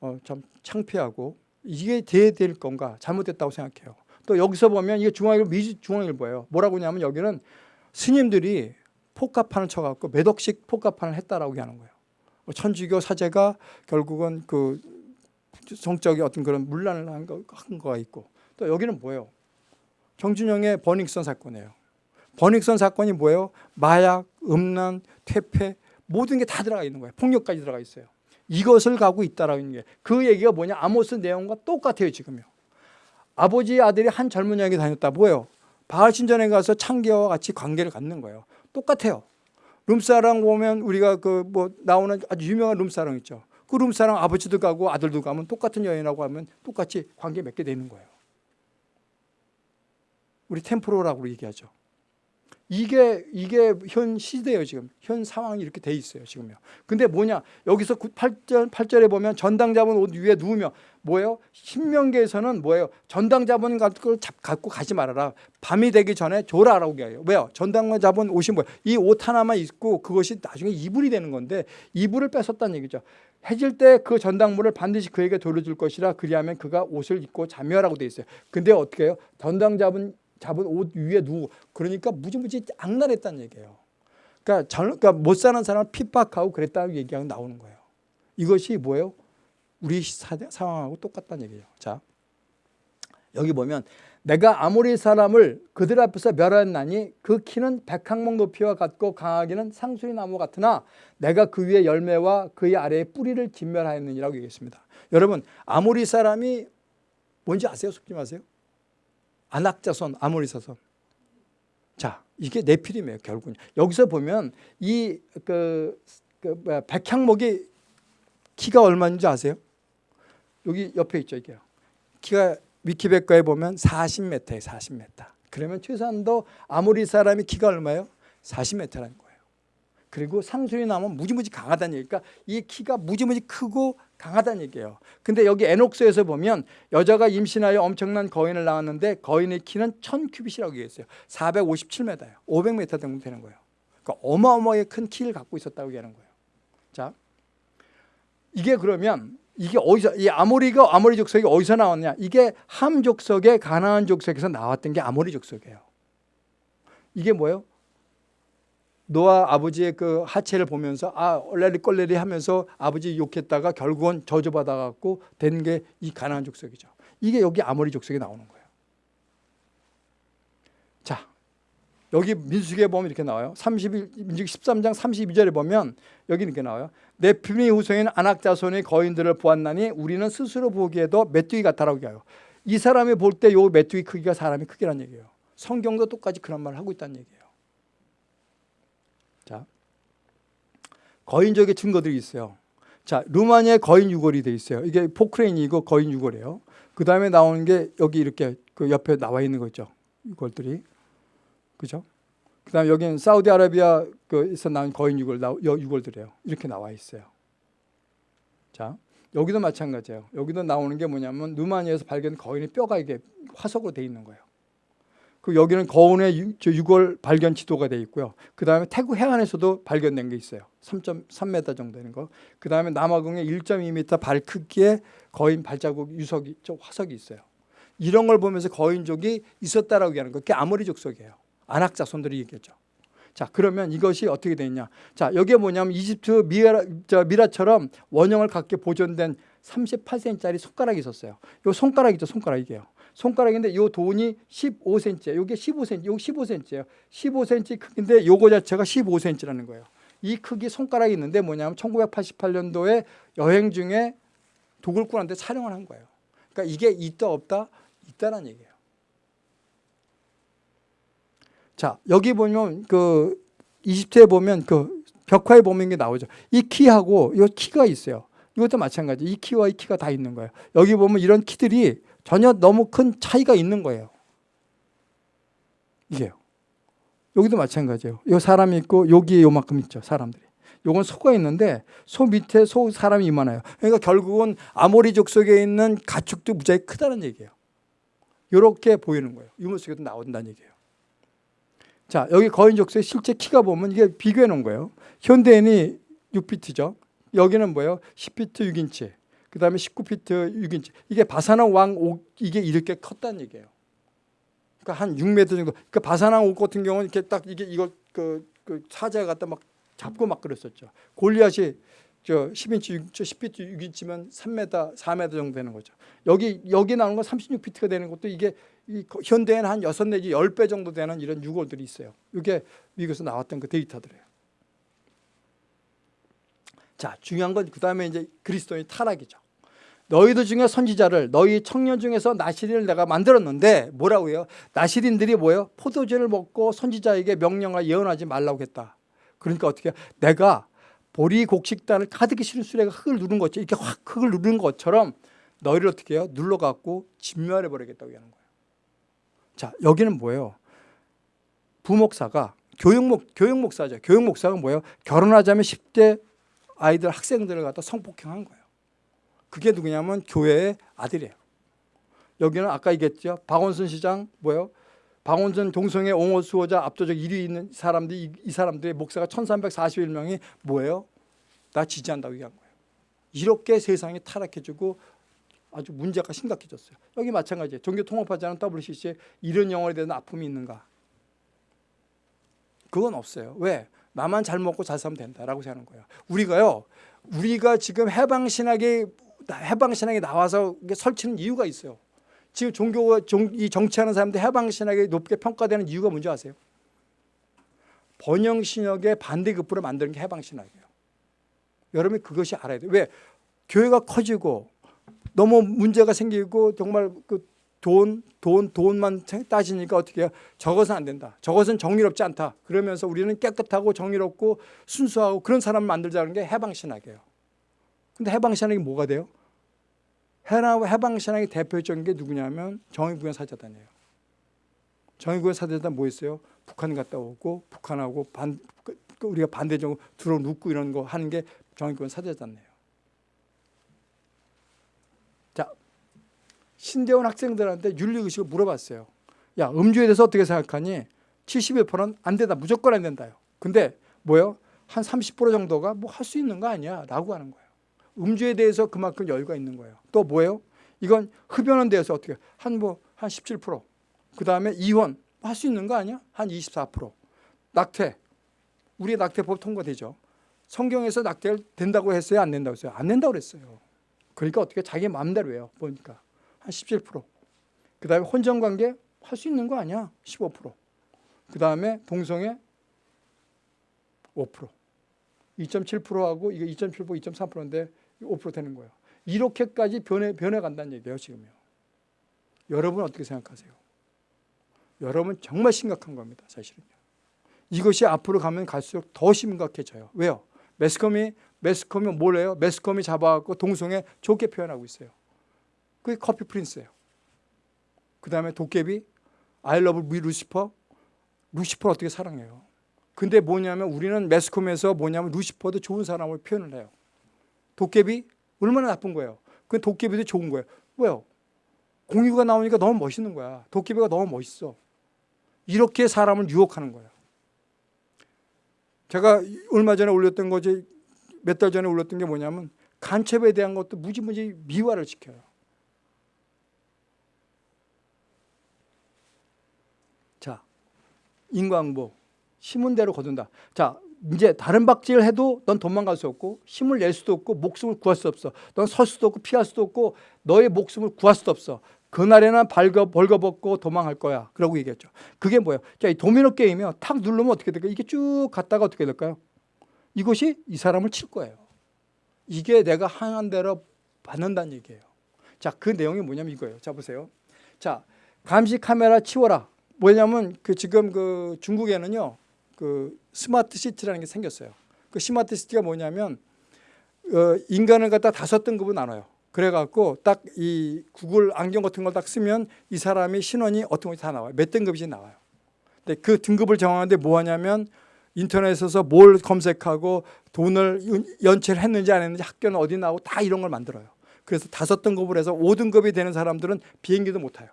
어, 참 창피하고 이게 돼야 될 건가 잘못됐다고 생각해요. 또 여기서 보면 이게 중앙일보 미주 중앙일보예요. 뭐라고 하냐면 여기는 스님들이 포카판을 쳐갖고 몇 억씩 포카판을 했다라고 하는 거예요. 뭐 천주교 사제가 결국은 그 성적인 어떤 그런 문란을 한, 거, 한 거가 있고 또 여기는 뭐예요? 정준영의 버닝썬 사건이에요. 버닝썬 사건이 뭐예요? 마약, 음란, 퇴폐 모든 게 다 들어가 있는 거예요. 폭력까지 들어가 있어요. 이것을 가고 있다라는 게 그 얘기가 뭐냐? 아모스 내용과 똑같아요 지금요. 아버지 아들이 한 젊은 여에게 다녔다. 뭐예요? 바알 신전에 가서 창기와 같이 관계를 갖는 거예요. 똑같아요. 룸사랑 보면 우리가 그 뭐 나오는 아주 유명한 룸사랑 있죠. 그 룸사랑 아버지도 가고 아들도 가면 똑같은 여인하고 하면 똑같이 관계 맺게 되는 거예요. 우리 템프로라고 얘기하죠. 이게 이게 현 시대예요 지금 현 상황이 이렇게 돼 있어요 지금요. 근데 뭐냐 여기서 8절 8절에 보면 전당 잡은 옷 위에 누우며 뭐예요? 신명기에서는 뭐예요? 전당 잡은 걸 잡, 갖고 가지 말아라. 밤이 되기 전에 줘라라고 해요. 왜요? 전당만 잡은 옷이 뭐예요? 이 옷 하나만 입고 그것이 나중에 이불이 되는 건데 이불을 뺏었다는 얘기죠. 해질 때 그 전당물을 반드시 그에게 돌려줄 것이라 그리하면 그가 옷을 입고 자며라고 돼 있어요. 근데 어떻게 해요? 전당 잡은 잡은 옷 위에 누워 그러니까 무지무지 악랄했다는 얘기예요. 그러니까, 전, 그러니까 못 사는 사람을 핍박하고 그랬다는 얘기가 나오는 거예요. 이것이 뭐예요? 우리 사, 상황하고 똑같다는 얘기예요. 자, 여기 보면 내가 아모리 사람을 그들 앞에서 멸하였나니 그 키는 백항목 높이와 같고 강하기는 상수리 나무 같으나 내가 그 위에 열매와 그의 아래에 뿌리를 진멸하였느니라고 얘기했습니다. 여러분 아모리 사람이 뭔지 아세요? 속지 마세요. 안악자손 아모리사손. 자 이게 네피림이에요 결국은. 여기서 보면 이 그 그 백향목이 키가 얼마인지 아세요? 여기 옆에 있죠 이게요. 키가 위키백과에 보면 40m예요 40m. 그러면 최소한도 아모리 사람이 키가 얼마예요? 40m라는 거예요. 그리고 상수리 나면 무지무지 강하다는 얘기니까 이 키가 무지무지 크고 강하다는 얘기예요. 근데 여기 에녹스에서 보면 여자가 임신하여 엄청난 거인을 낳았는데 거인의 키는 1000큐빗이라고 얘기했어요. 457m예요. 500m 정도 되는 거예요. 그러니까 어마어마하게 큰 키를 갖고 있었다고 얘기하는 거예요. 자, 이게 그러면 이게 어디서 이 아모리가 아모리 족속이 어디서 나왔냐? 이게 함 족속의 가나안 족속에서 나왔던 게 아모리 족속이에요. 이게 뭐예요? 노아 아버지의 그 하체를 보면서 아 얼레리 꼴레리 하면서 아버지 욕했다가 결국은 저주받아 갖고 된 게 이 가나안 족속이죠. 이게 여기 아모리 족속에 나오는 거예요. 자, 여기 민수기에 보면 이렇게 나와요. 31 민수기 13장 32절에 보면 여기 이렇게 나와요. 내 피미 후손인 안악자손의 거인들을 보았나니 우리는 스스로 보기에도 메뚜기 같다라고 해요. 이 사람이 볼 때 요 메뚜기 크기가 사람의 크기란 얘기예요. 성경도 똑같이 그런 말을 하고 있다는 얘기예요. 자, 거인족의 증거들이 있어요. 자, 루마니아에 거인 유골이 돼 있어요. 이게 포크레인이고 거인 유골이에요. 그 다음에 나오는 게 여기 이렇게 그 옆에 나와 있는 거 있죠. 유골들이. 그죠? 그 다음에 여기는 사우디아라비아에서 나온 거인 유골, 유골들이에요. 이렇게 나와 있어요. 자, 여기도 마찬가지예요. 여기도 나오는 게 뭐냐면 루마니아에서 발견 거인의 뼈가 이게 화석으로 돼 있는 거예요. 그 여기는 거운의 유, 골 발견 지도가 돼 있고요. 그 다음에 태국 해안에서도 발견된 게 있어요. 3.3m 정도 되는 거. 그 다음에 남아공에 1.2m 발 크기의 거인 발자국 유석이 화석이 있어요. 이런 걸 보면서 거인족이 있었다라고 얘기하는 거. 그게 아모리 족속이에요. 안학자손들이 얘기했죠. 자 그러면 이것이 어떻게 되냐? 자 여기에 뭐냐면 이집트 미라, 저 미라처럼 원형을 갖게 보존된 38cm짜리 손가락이 있었어요. 이 손가락 있죠, 손가락 이게요. 손가락인데 이 돈이 15cm, 이게 15cm, 이거 15cm예요. 15cm 크기인데 요거 자체가 15cm라는 거예요. 이 크기 손가락이 있는데 뭐냐면 1988년도에 여행 중에 도굴꾼한테 촬영을 한 거예요. 그러니까 이게 있다 없다 있다는 얘기예요. 자 여기 보면 그 이집트에 보면 그 벽화에 보면 게 나오죠. 이 키하고 이 키가 있어요. 이것도 마찬가지. 이 키와 이 키가 다 있는 거예요. 여기 보면 이런 키들이 전혀 너무 큰 차이가 있는 거예요. 이게요. 여기도 마찬가지예요. 요 사람이 있고 여기에 요만큼 있죠. 사람들이. 요건 소가 있는데 소 밑에 소 사람이 이만해요. 그러니까 결국은 아모리족 속에 있는 가축도 무지하게 크다는 얘기예요. 이렇게 보이는 거예요. 유물 속에도 나온다는 얘기예요. 자 여기 거인족수의 실제 키가 보면 이게 비교해 놓은 거예요. 현대인이 6피트죠. 여기는 뭐예요? 10피트 6인치. 그 다음에 19피트 6인치. 이게 바사나 왕 옥, 이게 이렇게 컸다는 얘기예요. 그러니까 한 6m 정도. 그러니까 바사나 옥 같은 경우는 이렇게 딱 이게 이걸 그, 그 사자 갖다 막 잡고 막 그랬었죠. 골리앗이 저 10인치, 6, 저 10피트 6인치면 3m, 4m 정도 되는 거죠. 여기 여기 나오는 건 36피트가 되는 것도 이게 이 현대에는 한 6 내지 10배 정도 되는 이런 유골들이 있어요. 이게 미국에서 나왔던 그 데이터들이에요. 자, 중요한 건 그 다음에 이제 그리스도의 타락이죠. 너희들 중에 선지자를 너희 청년 중에서 나시린을 내가 만들었는데 뭐라고 해요? 나시린들이 뭐예요? 포도주를 먹고 선지자에게 명령하 예언하지 말라고 했다. 그러니까 어떻게 해요? 내가 보리 곡식단을 가득히 실은 수레가 흙을 누른 것죠 이렇게 확 흙을 누른 것처럼 너희를 어떻게 해요? 눌러갖고 진멸해 버리겠다고 하는 거예요. 자, 여기는 뭐예요? 부목사가 교육 목 교육 목사죠. 교육 목사가 뭐예요? 결혼하자면 10대 아이들 학생들을 갖다 성폭행한 거예요. 그게 누구냐면 교회의 아들이에요. 여기는 아까 얘기했죠. 박원순 시장 뭐예요? 박원순 동성애 옹호 수호자 압도적 1위 있는 사람들이 이, 이 사람들의 목사가 1341명이 뭐예요? 나 지지한다고 얘기한 거예요. 이렇게 세상이 타락해지고 아주 문제가 심각해졌어요. 여기 마찬가지예요. 종교 통합하지 않은 WCC에 이런 영혼에 대한 아픔이 있는가? 그건 없어요. 왜? 나만 잘 먹고 잘 살면 된다라고 생각하는 거예요. 우리가요. 우리가 지금 해방 신학에 해방 신학에 나와서 설치는 이유가 있어요. 지금 종교가 종, 이 정치하는 사람들 해방 신학이 높게 평가되는 이유가 뭔지 아세요? 번영 신학의 반대급부로 만드는 게 해방 신학이에요. 여러분이 그것이 알아야 돼요. 왜? 교회가 커지고 너무 문제가 생기고 정말 그 돈, 돈, 돈만 따지니까 어떻게 해요? 저것은 안 된다. 저것은 정의롭지 않다. 그러면서 우리는 깨끗하고 정의롭고 순수하고 그런 사람을 만들자는 게 해방신학이에요. 근데 해방신학이 뭐가 돼요? 해방신학의 대표적인 게 누구냐면 정의구현 사자단이에요. 정의구현 사자단 뭐 있어요? 북한 갔다 오고 북한하고 반, 그- 그 우리가 반대적으로 들어눕고 이런 거 하는 게 정의구현 사자단이에요. 자, 신대원 학생들한테 윤리의식을 물어봤어요. 야, 음주에 대해서 어떻게 생각하니? 71%는 안 된다. 무조건 안 된다요. 근데 뭐요? 한 30% 정도가 뭐 할 수 있는 거 아니야? 라고 하는 거예요. 음주에 대해서 그만큼 여유가 있는 거예요. 또 뭐예요? 이건 흡연에 대해서 어떻게 한 뭐 한 17%. 그다음에 이혼 할 수 있는 거 아니야? 한 24%. 낙태. 우리 낙태법 통과되죠. 성경에서 낙태를 된다고 했어요? 안 된다고 했어요? 안 된다고 그랬어요. 그러니까 어떻게 자기 마음대로 해요. 보니까 한 17%. 그다음에 혼전 관계 할 수 있는 거 아니야? 15%. 그다음에 동성애 5%. 2.7%하고 이게 2.7% 2.3%인데 5% 되는 거예요. 이렇게까지 변해 변해 간다는 얘기예요, 지금요. 여러분 어떻게 생각하세요? 여러분 정말 심각한 겁니다, 사실은요. 이것이 앞으로 가면 갈수록 더 심각해져요. 왜요? 매스컴이 매스컴이 뭘 해요? 매스컴이 잡아갖고 동성애 좋게 표현하고 있어요. 그게 커피 프린스예요. 그 다음에 도깨비, love 미 루시퍼, 루시퍼 어떻게 사랑해요? 근데 뭐냐면 우리는 매스컴에서 뭐냐면 루시퍼도 좋은 사람을 표현을 해요. 도깨비 얼마나 나쁜 거예요. 그 도깨비도 좋은 거예요. 왜요? 공유가 나오니까 너무 멋있는 거야. 도깨비가 너무 멋있어. 이렇게 사람을 유혹하는 거예요. 제가 얼마 전에 올렸던 거지 몇 달 전에 올렸던 게 뭐냐면 간첩에 대한 것도 무지무지 미화를 시켜요. 자, 인광보 심은 대로 거둔다. 자, 이제 다른 박질을 해도 넌 도망갈 수 없고 힘을 낼 수도 없고 목숨을 구할 수 없어. 넌 설 수도 없고 피할 수도 없고 너의 목숨을 구할 수도 없어. 그날에는 발거, 벌거벗고 도망할 거야. 그러고 얘기했죠. 그게 뭐예요? 자, 이 도미노 게임이요. 탁 누르면 어떻게 될까요? 이게 쭉 갔다가 어떻게 될까요? 이것이 이 사람을 칠 거예요. 이게 내가 행한 대로 받는다는 얘기예요. 자, 그 내용이 뭐냐면 이거예요. 자, 보세요. 자, 감시 카메라 치워라. 뭐냐면 그 지금 그 중국에는요. 그 스마트 시티라는 게 생겼어요. 그 스마트 시티가 뭐냐면 어, 인간을 갖다 다섯 등급으로 나눠요. 그래갖고 딱 이 구글 안경 같은 걸 딱 쓰면 이 사람이 신원이 어떤 것이 다 나와요. 몇 등급인지 나와요. 근데 그 등급을 정하는데 뭐 하냐면 인터넷에서 뭘 검색하고 돈을 연체를 했는지 안 했는지 학교는 어디 나오고 다 이런 걸 만들어요. 그래서 다섯 등급을 해서 5등급이 되는 사람들은 비행기도 못 타요.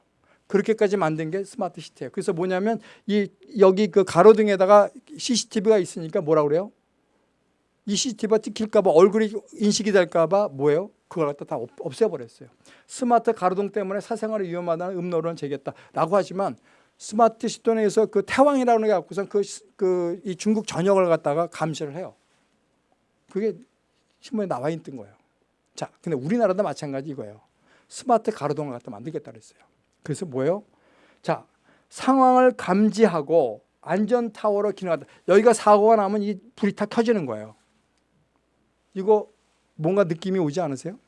그렇게까지 만든 게 스마트 시티예요. 그래서 뭐냐면 이 여기 그 가로등에다가 CCTV가 있으니까 뭐라 그래요? 이 CCTV가 찍힐까 봐 얼굴이 인식이 될까 봐 뭐예요? 그걸 갖다 다 없- 없애버렸어요. 스마트 가로등 때문에 사생활이 위험하다는 음모론을 제기했다라고 하지만 스마트 시티에서 그 태왕이라는 게 갖고선 그, 그, 이 중국 전역을 갖다가 감시를 해요. 그게 신문에 나와 있던 거예요. 자, 근데 우리나라도 마찬가지 이거예요. 스마트 가로등을 갖다 만들겠다 그랬어요. 그래서 뭐예요? 자, 상황을 감지하고 안전 타워로 기능한다. 여기가 사고가 나면 이 불이 다 켜지는 거예요. 이거 뭔가 느낌이 오지 않으세요?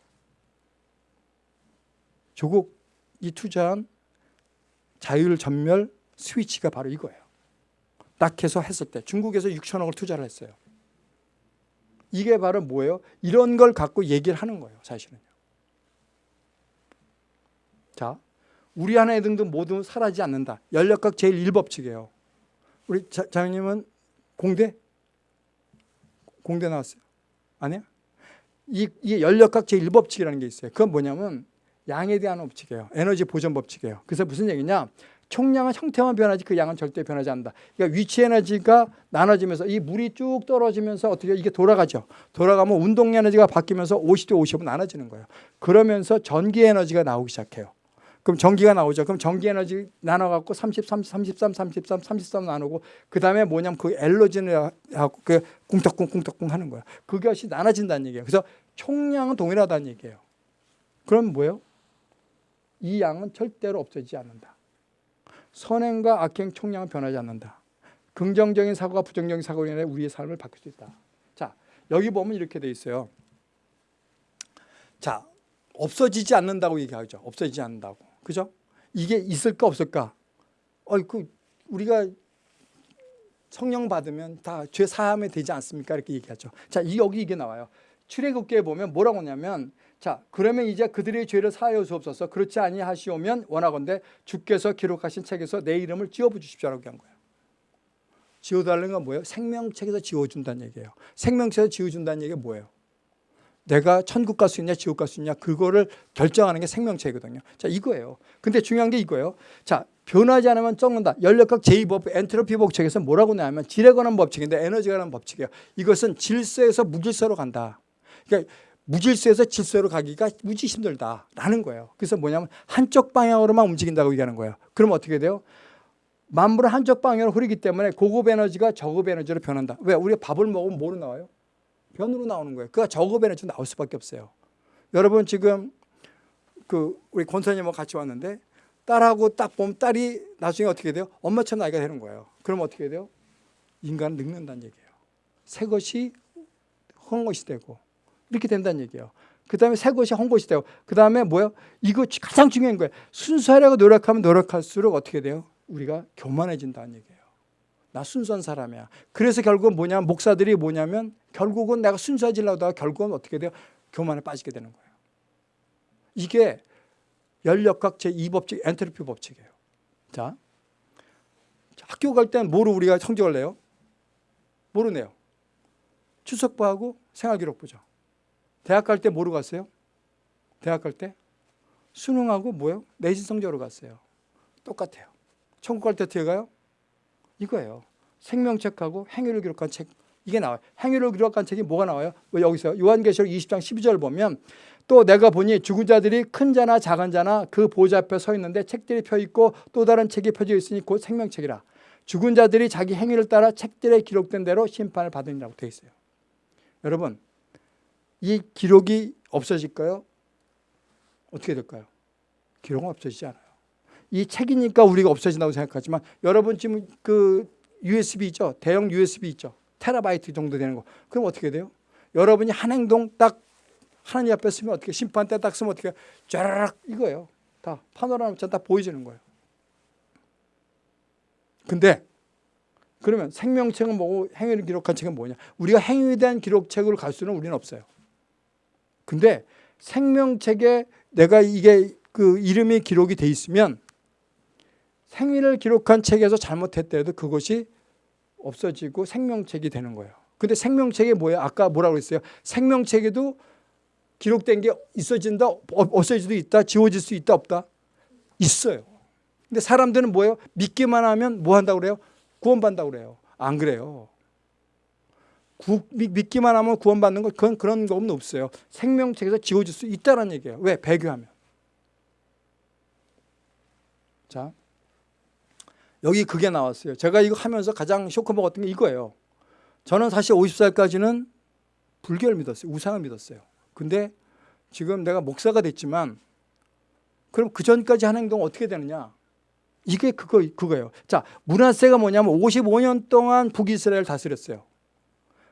조국 이 투자한 자율 전멸 스위치가 바로 이거예요. 딱 해서 했을 때 중국에서 6천억을 투자를 했어요. 이게 바로 뭐예요? 이런 걸 갖고 얘기를 하는 거예요. 사실은요. 자, 우리 안에 등등 모두 사라지지 않는다. 연력학 제1법칙이에요. 우리 자, 자매님은 공대? 공대 나왔어요? 아니야? 이, 이 연력학 제1법칙이라는 게 있어요. 그건 뭐냐면 양에 대한 법칙이에요. 에너지 보존 법칙이에요. 그래서 무슨 얘기냐? 총량은 형태만 변하지 그 양은 절대 변하지 않는다. 그러니까 위치 에너지가 나눠지면서 이 물이 쭉 떨어지면서 어떻게 이게 돌아가죠. 돌아가면 운동 에너지가 바뀌면서 50대 50으로 나눠지는 거예요. 그러면서 전기 에너지가 나오기 시작해요. 그럼 전기가 나오죠. 그럼 전기 에너지 나눠 갖고 30, 30, 33, 33, 33 나누고 그 다음에 뭐냐면 그 엘러진을 하고 그 꿍떡꿍 꿍떡꿍 하는 거야. 그것이 나눠진다는 얘기예요. 그래서 총량은 동일하다는 얘기예요. 그럼 뭐예요? 이 양은 절대로 없어지지 않는다. 선행과 악행 총량은 변하지 않는다. 긍정적인 사고가 부정적인 사고로 인해 우리의 삶을 바꿀 수 있다. 자, 여기 보면 이렇게 돼 있어요. 자, 없어지지 않는다고 얘기하죠. 없어지지 않는다고. 그죠? 이게 있을까 없을까? 어이 그 우리가 성령 받으면 다 죄 사함이 되지 않습니까? 이렇게 얘기하죠. 자, 이 여기 이게 나와요. 출애굽기에 보면 뭐라고 하냐면 자, 그러면 이제 그들의 죄를 사하여 주옵소서. 그렇지 아니하시오면 원하건대 주께서 기록하신 책에서 내 이름을 지워 주십시오라고 한 거예요. 지워 달라는 건 뭐예요? 생명책에서 지워 준다는 얘기예요. 생명책에서 지워 준다는 얘기가 뭐예요? 내가 천국 갈 수 있냐 지옥 갈 수 있냐 그거를 결정하는 게 생명체거든요. 자 이거예요. 근데 중요한 게 이거예요. 자 변하지 않으면 썩는다. 연력학 제2법 엔트로피 법칙에서 뭐라고 나오면 질에 관한 법칙인데 에너지에 관한 법칙이에요. 이것은 질서에서 무질서로 간다. 그러니까 무질서에서 질서로 가기가 무지 힘들다라는 거예요. 그래서 뭐냐면 한쪽 방향으로만 움직인다고 얘기하는 거예요. 그럼 어떻게 돼요? 만물은 한쪽 방향으로 흐르기 때문에 고급 에너지가 저급 에너지로 변한다. 왜? 우리가 밥을 먹으면 뭐로 나와요? 변으로 나오는 거예요. 그가 저급 에너지 나올 수밖에 없어요. 여러분 지금 그 우리 권사님하고 같이 왔는데 딸하고 딱 보면 딸이 나중에 어떻게 돼요? 엄마처럼 나이가 되는 거예요. 그럼 어떻게 돼요? 인간은 늙는다는 얘기예요. 새 것이 헌 것이 되고 이렇게 된다는 얘기예요. 그 다음에 새 것이 헌 것이 되고 그 다음에 뭐예요? 이거 가장 중요한 거예요. 순수하려고 노력하면 노력할수록 어떻게 돼요? 우리가 교만해진다는 얘기예요. 나 순수한 사람이야. 그래서 결국은 뭐냐면 목사들이 뭐냐면 결국은 내가 순수해지려고 하다가 결국은 어떻게 돼요? 교만에 빠지게 되는 거예요. 이게 연력학 제2법칙 엔트로피 법칙이에요. 자, 학교 갈 때는 뭐로 우리가 성적을 내요? 뭐로 내요? 추석부하고 생활기록부죠. 대학 갈 때 뭐로 갔어요? 대학 갈 때 수능하고 뭐요? 내신 성적으로 갔어요. 똑같아요. 천국 갈 때 어떻게 가요? 이거예요. 생명책하고 행위를 기록한 책 이게 나와요. 행위를 기록한 책이 뭐가 나와요? 뭐 여기서 요한계시록 20장 12절 보면 또 내가 보니 죽은 자들이 큰 자나 작은 자나 그 보좌 앞에 서 있는데 책들이 펴 있고 또 다른 책이 펴져 있으니 곧 생명책이라. 죽은 자들이 자기 행위를 따라 책들에 기록된 대로 심판을 받으리라고 되어 있어요. 여러분 이 기록이 없어질까요? 어떻게 될까요? 기록은 없어지지 않아요. 이 책이니까 우리가 없어진다고 생각하지만 여러분 지금 그 USB 있죠? 대형 USB 있죠? 테라바이트 정도 되는 거. 그럼 어떻게 돼요? 여러분이 한 행동 딱 하나님 앞에 쓰면 어떻게 심판 때 딱 쓰면 어떻게 쫘라락 이거예요. 다 파노라마처럼 다 보여지는 거예요. 근데 그러면 생명책은 뭐고 행위를 기록한 책은 뭐냐? 우리가 행위에 대한 기록책으로 갈 수는 우리는 없어요. 근데 생명책에 내가 이게 그 이름이 기록이 돼 있으면 생일을 기록한 책에서 잘못했더라도 그것이 없어지고 생명책이 되는 거예요. 근데 생명책이 뭐예요? 아까 뭐라고 그랬어요? 생명책에도 기록된 게 있어진다, 없어질 수도 있다, 지워질 수 있다, 없다? 있어요. 근데 사람들은 뭐예요? 믿기만 하면 뭐 한다고 그래요? 구원받는다고 그래요. 안 그래요. 구, 믿기만 하면 구원받는 거 그건 그런 거 없어요. 생명책에서 지워질 수 있다는 얘기예요. 왜? 배교하면. 자, 여기 그게 나왔어요. 제가 이거 하면서 가장 쇼크 먹었던 게 이거예요. 저는 사실 50살까지는 불교를 믿었어요. 우상을 믿었어요. 근데 지금 내가 목사가 됐지만 그럼 그 전까지 한 행동 어떻게 되느냐? 이게 그거 그거예요. 자, 문하세가 뭐냐면 55년 동안 북이스라엘 다스렸어요.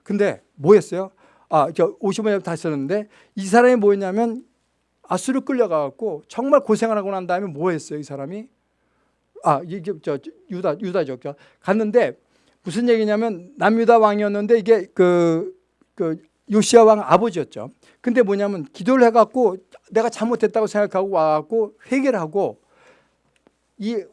근데 뭐 했어요? 아, 저 55년 다스렸는데 이 사람이 뭐였냐면 아수르 끌려가 갖고 정말 고생을 하고 난 다음에 뭐 했어요, 이 사람이? 아, 이게 저 유다 유다죠. 갔는데 무슨 얘기냐면 남유다 왕이었는데 이게 그, 그 요시아 왕 아버지였죠. 근데 뭐냐면 기도를 해갖고 내가 잘못했다고 생각하고 와갖고 회개를 하고 이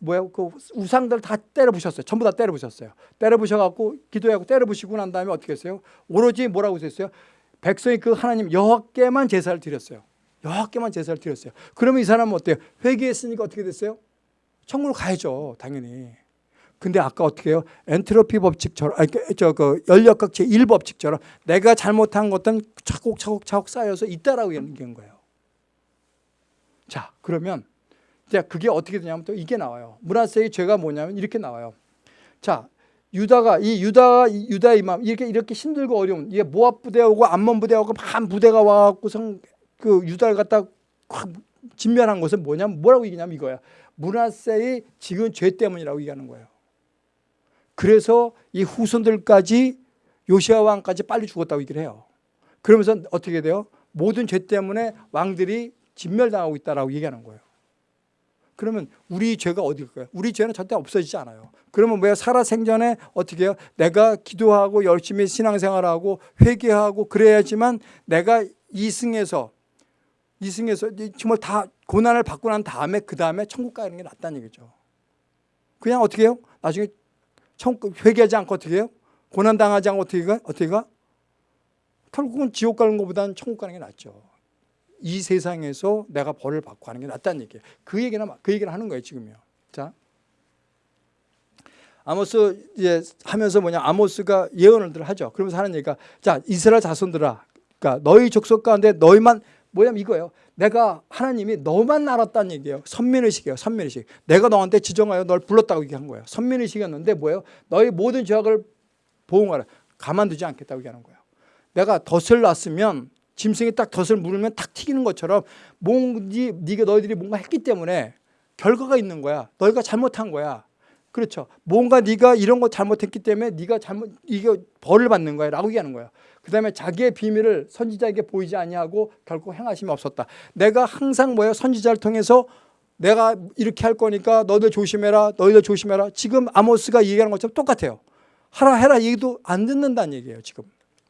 뭐야 그 우상들 다 때려 부셨어요. 전부 다 때려 부셨어요. 때려 부셔 갖고 기도하고 때려 부시고 난 다음에 어떻게 했어요? 오로지 뭐라고 했어요? 백성이 그 하나님 여호와께만 제사를 드렸어요. 여호와께만 제사를 드렸어요. 그러면 이 사람은 어때요? 회개했으니까 어떻게 됐어요? 천국으로 가야죠, 당연히. 근데 아까 어떻게 해요? 엔트로피 법칙처럼 아니 저그 연력학 제1 법칙처럼 내가 잘못한 것들은 차곡차곡 차곡 쌓여서 있다라고 얘기한 거예요. 자, 그러면 이제 그게 어떻게 되냐면 또 이게 나와요. 문하세의 죄가 뭐냐면 이렇게 나와요. 자, 유다가 이 유다가 이 유다 이맘 이렇게 이렇게 힘들고 어려운 이게 모압 부대 오고 암몬 부대 오고 반 부대가 와 갖고선 그 유다를 갖다 확 진멸한 것은 뭐냐면 뭐라고 얘기냐면 이거야. 문하세의 지은 죄 때문이라고 얘기하는 거예요. 그래서 이 후손들까지 요시아 왕까지 빨리 죽었다고 얘기를 해요. 그러면서 어떻게 돼요? 모든 죄 때문에 왕들이 진멸당하고 있다라고 얘기하는 거예요. 그러면 우리 죄가 어디일까요? 우리 죄는 절대 없어지지 않아요. 그러면 뭐야? 살아 생전에 어떻게 해요? 내가 기도하고 열심히 신앙생활하고 회개하고 그래야지만 내가 이승에서 이승에서 정말 다 고난을 받고 난 다음에 그 다음에 천국 가는 게 낫다는 얘기죠. 그냥 어떻게 해요? 나중에 천국 회개하지 않고 어떻게 해요? 고난 당하지 않고 어떻게 가? 어떻게 가? 결국은 지옥 가는 것보다는 천국 가는 게 낫죠. 이 세상에서 내가 벌을 받고 하는 게 낫다는 얘기예요. 그 얘기는 그 얘기를 하는 거예요 지금요. 자, 아모스 이제 하면서 뭐냐 아모스가 예언을 하죠. 그러면서 하는 얘기가 자 이스라엘 자손들아, 그러니까 너희 족속 가운데 너희만 뭐냐면 이거예요. 내가 하나님이 너만 알았다는 얘기예요. 선민의식이에요. 선민의식. 내가 너한테 지정하여 널 불렀다고 얘기한 거예요. 선민의식이었는데 뭐예요? 너희 모든 죄악을 보응하라. 가만두지 않겠다고 얘기하는 거예요. 내가 덫을 놨으면 짐승이 딱 덫을 물으면 탁 튀기는 것처럼 뭔지 네가 너희들이 뭔가 했기 때문에 결과가 있는 거야. 너희가 잘못한 거야. 그렇죠. 뭔가 네가 이런 거 잘못했기 때문에 네가 잘못 이게 벌을 받는 거야 라고 얘기하는 거예요. 그 다음에 자기의 비밀을 선지자에게 보이지 아니하고 결국 행하심이 없었다. 내가 항상 뭐예요? 선지자를 통해서 내가 이렇게 할 거니까 너희들 조심해라. 너희들 조심해라. 지금 아모스가 얘기하는 것처럼 똑같아요. 하라 해라 얘기도 안 듣는다는 얘기예요, 지금.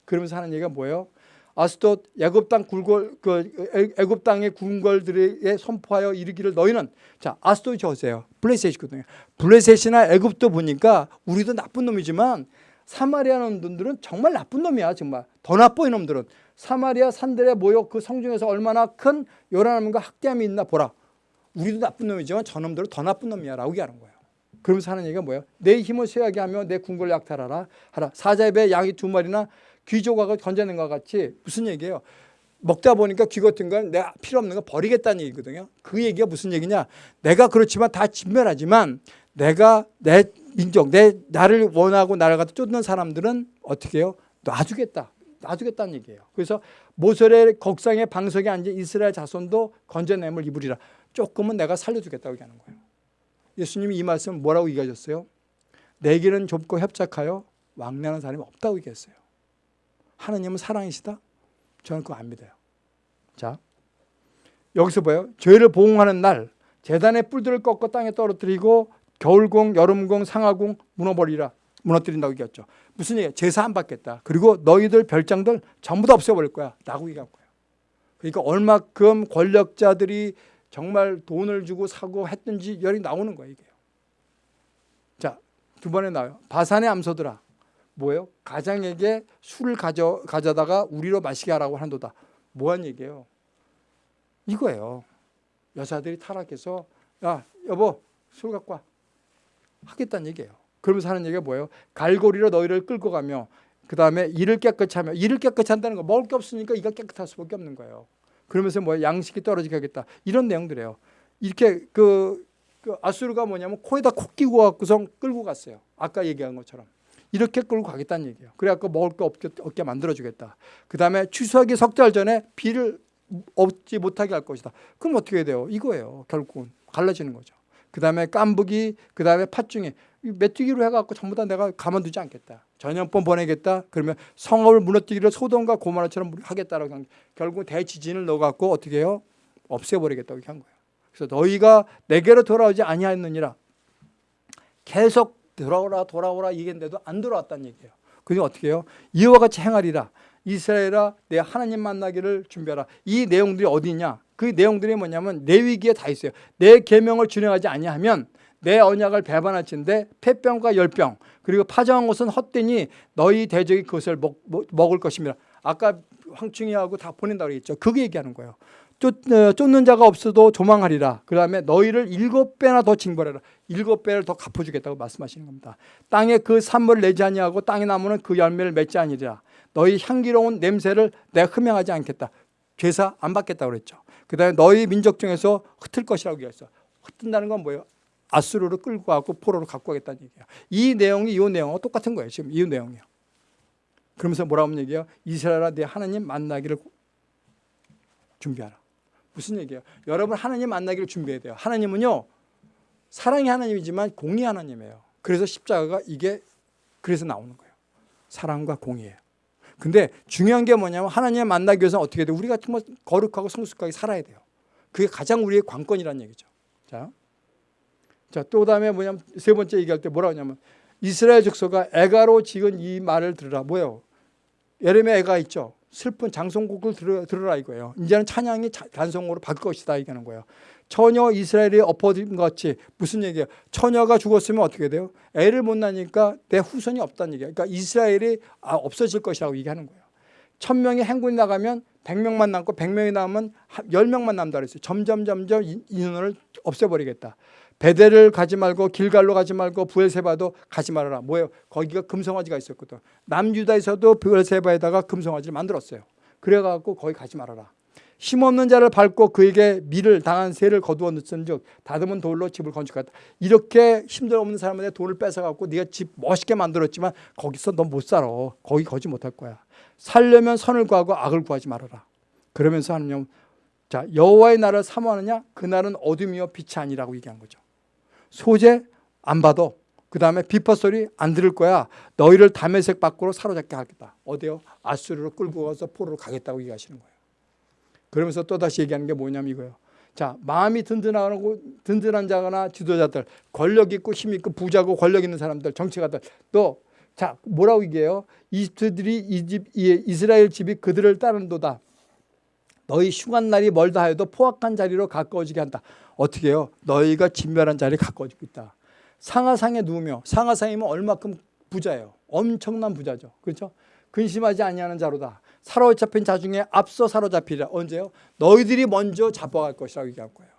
그러면서 하는 얘기가 뭐예요? 아스돗 애굽 땅 굴골 그 애굽 땅의 궁궐들에게 선포하여 이르기를 너희는 자 아스돗이 저세요. 블레셋이거든요. 블레셋이나 애굽도 보니까 우리도 나쁜 놈이지만 사마리아 놈들은 정말 나쁜 놈이야 정말. 더 나빠 이놈들은. 사마리아 산들에 모여 그 성중에서 얼마나 큰 요란함과 학대함이 있나 보라. 우리도 나쁜 놈이지만 저놈들은 더 나쁜 놈이야 라고 얘기하는 거예요. 그러면서 하는 얘기가 뭐예요? 내 힘을 쇠하게 하며 내 궁궐을 약탈하라. 하라. 사자의 배 양이 두 마리나 귀 조각을 건져낸 것 같이 무슨 얘기예요? 먹다 보니까 귀 같은 건 내가 필요 없는 거 버리겠다는 얘기거든요. 그 얘기가 무슨 얘기냐? 내가 그렇지만 다 진멸하지만 내가 내 민족, 내 나를 원하고 나를 갖다 쫓는 사람들은 어떻게 해요? 놔주겠다. 놔주겠다는 얘기예요. 그래서 모설의 곡상의 방석에 앉은 이스라엘 자손도 건져냄을 입으리라. 조금은 내가 살려주겠다고 얘기하는 거예요. 예수님이 이 말씀 뭐라고 얘기하셨어요? 내게는 좁고 협착하여 왕래하는 사람이 없다고 얘기했어요. 하나님은 사랑이시다? 저는 그거 안 믿어요. 자, 여기서 봐요. 죄를 보응하는 날 재단의 뿔들을 꺾어 땅에 떨어뜨리고 겨울공, 여름공, 상하공 무너버리라. 무너뜨린다고 얘기했죠. 무슨 얘기야? 제사 안 받겠다. 그리고 너희들 별장들 전부 다 없애버릴 거야. 라고 얘기한 거예요. 그러니까 얼마큼 권력자들이 정말 돈을 주고 사고 했든지 열이 나오는 거예요. 이게요. 자, 두 번에 나와요. 바산의 암소들아. 뭐예요? 가장에게 술을 가져, 가져다가 우리로 마시게 하라고 한도다. 뭐한 얘기예요? 이거예요. 여자들이 타락해서 야 여보 술 갖고 와. 하겠다는 얘기예요. 그러면서 하는 얘기가 뭐예요? 갈고리로 너희를 끌고 가며 그 다음에 이를 깨끗이 하며 이를 깨끗이 한다는 거 먹을 게 없으니까 이가 깨끗할 수밖에 없는 거예요. 그러면서 뭐 양식이 떨어지게 하겠다. 이런 내용들이에요. 이렇게 그, 그 아수르가 뭐냐면 코에다 코 끼고 갖고서 끌고 갔어요. 아까 얘기한 것처럼. 이렇게 끌고 가겠다는 얘기예요. 그래갖고 먹을 거 없게, 없게 만들어주겠다. 그 다음에 추수하기 석 달 전에 비를 얻지 못하게 할 것이다. 그럼 어떻게 해야 돼요? 이거예요. 결국은 갈라지는 거죠. 그 다음에 깐부기, 그 다음에 팥중에 메뚜기로 해갖고 전부 다 내가 가만두지 않겠다. 전염병 보내겠다. 그러면 성읍을 무너뜨기를 소돔과 고마라처럼 하겠다라고 한 결국 대지진을 넣어갖고 어떻게 해요? 없애버리겠다고 한 거예요. 그래서 너희가 내게로 돌아오지 아니하였느니라. 계속 돌아오라 돌아오라 얘기했는데도 안 돌아왔다는 얘기예요. 그래서 어떻게 해요? 이와 같이 행하리라. 이스라엘아 내 하나님 만나기를 준비하라. 이 내용들이 어디 있냐? 그 내용들이 뭐냐면 내 위기에 다 있어요. 내 계명을 준행하지 아니하면 내 언약을 배반할진데 폐병과 열병 그리고 파정한 것은 헛되니 너희 대적이 그것을 먹, 먹, 먹을 것입니다. 아까 황충이하고 다 보낸다고 그랬죠. 그게 얘기하는 거예요. 쫓, 어, 쫓는 자가 없어도 조망하리라. 그 다음에 너희를 일곱 배나 더 징벌해라. 일곱 배를 더 갚아주겠다고 말씀하시는 겁니다. 땅에 그 산물을 내지 아니하고 땅의 나무는 그 열매를 맺지 아니리라. 너희 향기로운 냄새를 내가 흠양하지 않겠다. 죄사 안 받겠다고 그랬죠. 그 다음에 너희 민족 중에서 흩을 것이라고 얘기했어. 흩은다는 건 뭐예요? 아수르로 끌고 가고 포로로 갖고 가겠다는 얘기예요. 이 내용이 이 내용하고 똑같은 거예요. 지금 이 내용이요. 그러면서 뭐라고 하면 얘기해요? 이스라엘아 내 하나님 만나기를 준비하라. 무슨 얘기예요? 여러분 하나님 만나기를 준비해야 돼요. 하나님은요. 사랑이 하나님이지만 공의 하나님이에요. 그래서 십자가가 이게 그래서 나오는 거예요. 사랑과 공의예요. 근데 중요한 게 뭐냐면 하나님 만나기 위해서는 어떻게 돼요? 우리가 정말 거룩하고 성숙하게 살아야 돼요. 그게 가장 우리의 관건이라는 얘기죠. 자, 자, 또 다음에 뭐냐면 세 번째 얘기할 때 뭐라 하냐면 이스라엘 족속아 애가로 지은 이 말을 들으라. 뭐예요? 예레미야 애가 있죠. 슬픈 장송곡을 들으, 들으라 이거예요. 이제는 찬양이 자- 장송으로 바뀔 것이다 얘기하는 거예요. 처녀 이스라엘이 엎어진 것 같이 무슨 얘기예요? 처녀가 죽었으면 어떻게 돼요? 애를 못 낳으니까 내 후손이 없다는 얘기예요. 그러니까 이스라엘이 아, 없어질 것이라고 얘기하는 거예요. 천 명이 행군이 나가면 백 명만 남고 백 명이 남으면 한- 열 명만 남다 그랬어요. 점점 점점 인- 인원을 없애버리겠다. 베델을 가지 말고 길갈로 가지 말고 부엘세바도 가지 말아라. 뭐예요? 거기가 금송아지가 있었거든. 남유다에서도 부엘세바에다가 금송아지를 만들었어요. 그래갖고 거기 가지 말아라. 힘없는 자를 밟고 그에게 밀을 당한 새를 거두어 넣은즉 다듬은 돌로 집을 건축하다. 이렇게 힘들 없는 사람한테 돈을 뺏어갖고 네가 집 멋있게 만들었지만 거기서 너못 살아. 거기 거지 못할 거야. 살려면 선을 구하고 악을 구하지 말아라. 그러면서 하느님 자 여호와의 날을 사모하느냐 그날은 어둠이요 빛이 아니라고 얘기한 거죠. 소재 안 받아. 그 다음에 비파 소리 안 들을 거야. 너희를 담에색 밖으로 사로잡게 하겠다. 어디요? 아수르로 끌고 가서 포로로 가겠다고 얘기하시는 거예요. 그러면서 또 다시 얘기하는 게 뭐냐면 이거예요. 자, 마음이 든든하고 든든한 자거나 지도자들, 권력 있고 힘 있고 부자고 권력 있는 사람들, 정치가들 또 자, 뭐라고 얘기해요? 이들이 이 집, 이 이스라엘 집이 그들을 따른도다. 너희 흉한 날이 멀다 하여도 포악한 자리로 가까워지게 한다. 어떻게 해요? 너희가 진멸한 자리에 가까워지고 있다. 상하상에 누우며 상하상이면 얼마큼 부자예요. 엄청난 부자죠. 그렇죠? 근심하지 아니하는 자로다. 사로잡힌 자 중에 앞서 사로잡히리라. 언제요? 너희들이 먼저 잡아갈 것이라고 얘기한 거예요.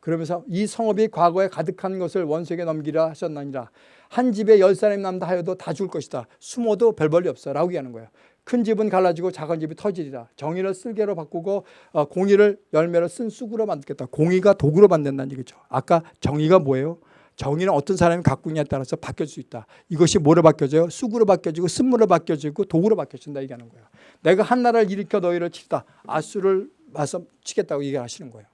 그러면서 이 성읍이 과거에 가득한 것을 원수에게 넘기라 하셨나니라. 한 집에 열 사람이 남다 하여도 다 죽을 것이다. 숨어도 별 볼일 없어. 라고 얘기하는 거예요. 큰 집은 갈라지고 작은 집이 터지리라. 정의를 쓸개로 바꾸고 어, 공의를 열매로 쓴 쑥으로 만들겠다. 공의가 독으로 만든다는 얘기죠. 아까 정의가 뭐예요? 정의는 어떤 사람이 갖고 있냐에 따라서 바뀔 수 있다. 이것이 뭐로 바뀌어져요? 쑥으로 바뀌어지고 쓴물로 바뀌어지고 독으로 바뀌어진다 얘기하는 거예요. 내가 한 나라를 일으켜 너희를 치다. 아수를 와서 치겠다고 얘기하시는 거예요.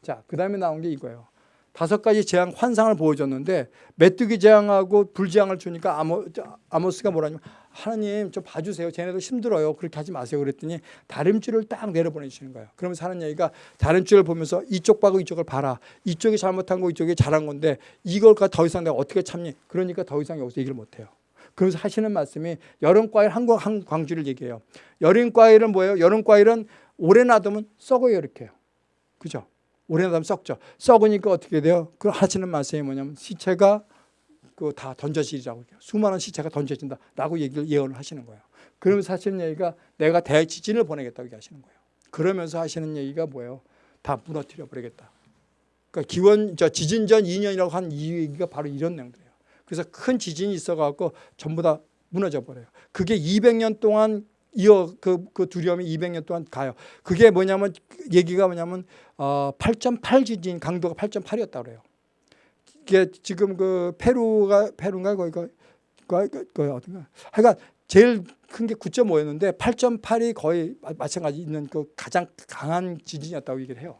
자, 그 다음에 나온 게 이거예요. 다섯 가지 재앙 환상을 보여줬는데 메뚜기 재앙하고 불 재앙을 주니까 아모, 아모스가 뭐라냐면 하나님 좀 봐주세요. 쟤네도 힘들어요. 그렇게 하지 마세요. 그랬더니 다림줄을 딱 내려보내주시는 거예요. 그러면서 얘기가 다림줄을 보면서 이쪽 봐고 이쪽을 봐라. 이쪽이 잘못한 거 이쪽이 잘한 건데 이걸 더 이상 내가 어떻게 참니? 그러니까 더 이상 여기서 얘기를 못해요. 그래서 하시는 말씀이 여름과일 한, 한 광주를 얘기해요. 여름과일은 뭐예요? 여름과일은 오래 놔두면 썩어요. 이렇게 요 그죠? 오래 놔두면 썩죠. 썩으니까 어떻게 돼요? 그 하시는 말씀이 뭐냐면 시체가 그 다 던져지리라고. 수많은 시체가 던져진다라고 얘기를 예언을 하시는 거예요. 그러면서 하시는 얘기가 내가 대지진을 보내겠다고 얘기하시는 거예요. 그러면서 하시는 얘기가 뭐예요? 다 무너뜨려 버리겠다. 그러니까 기원 저 지진 전 2년이라고 한이 얘기가 바로 이런 내용들이에요. 그래서 큰 지진이 있어 갖고 전부 다 무너져 버려요. 그게 200년 동안 이어 그, 그 두려움이 200년 동안 가요. 그게 뭐냐면 얘기가 뭐냐면 어, 8.8 지진 강도가 8.8이었다 그래요. 이게 지금 그 페루가 페루인가 거기가 그, 그 어딘가 하여간 제일 큰 게 9.5였는데 8.8이 거의 마- 마찬가지 있는 그 가장 강한 지진이었다고 얘기를 해요.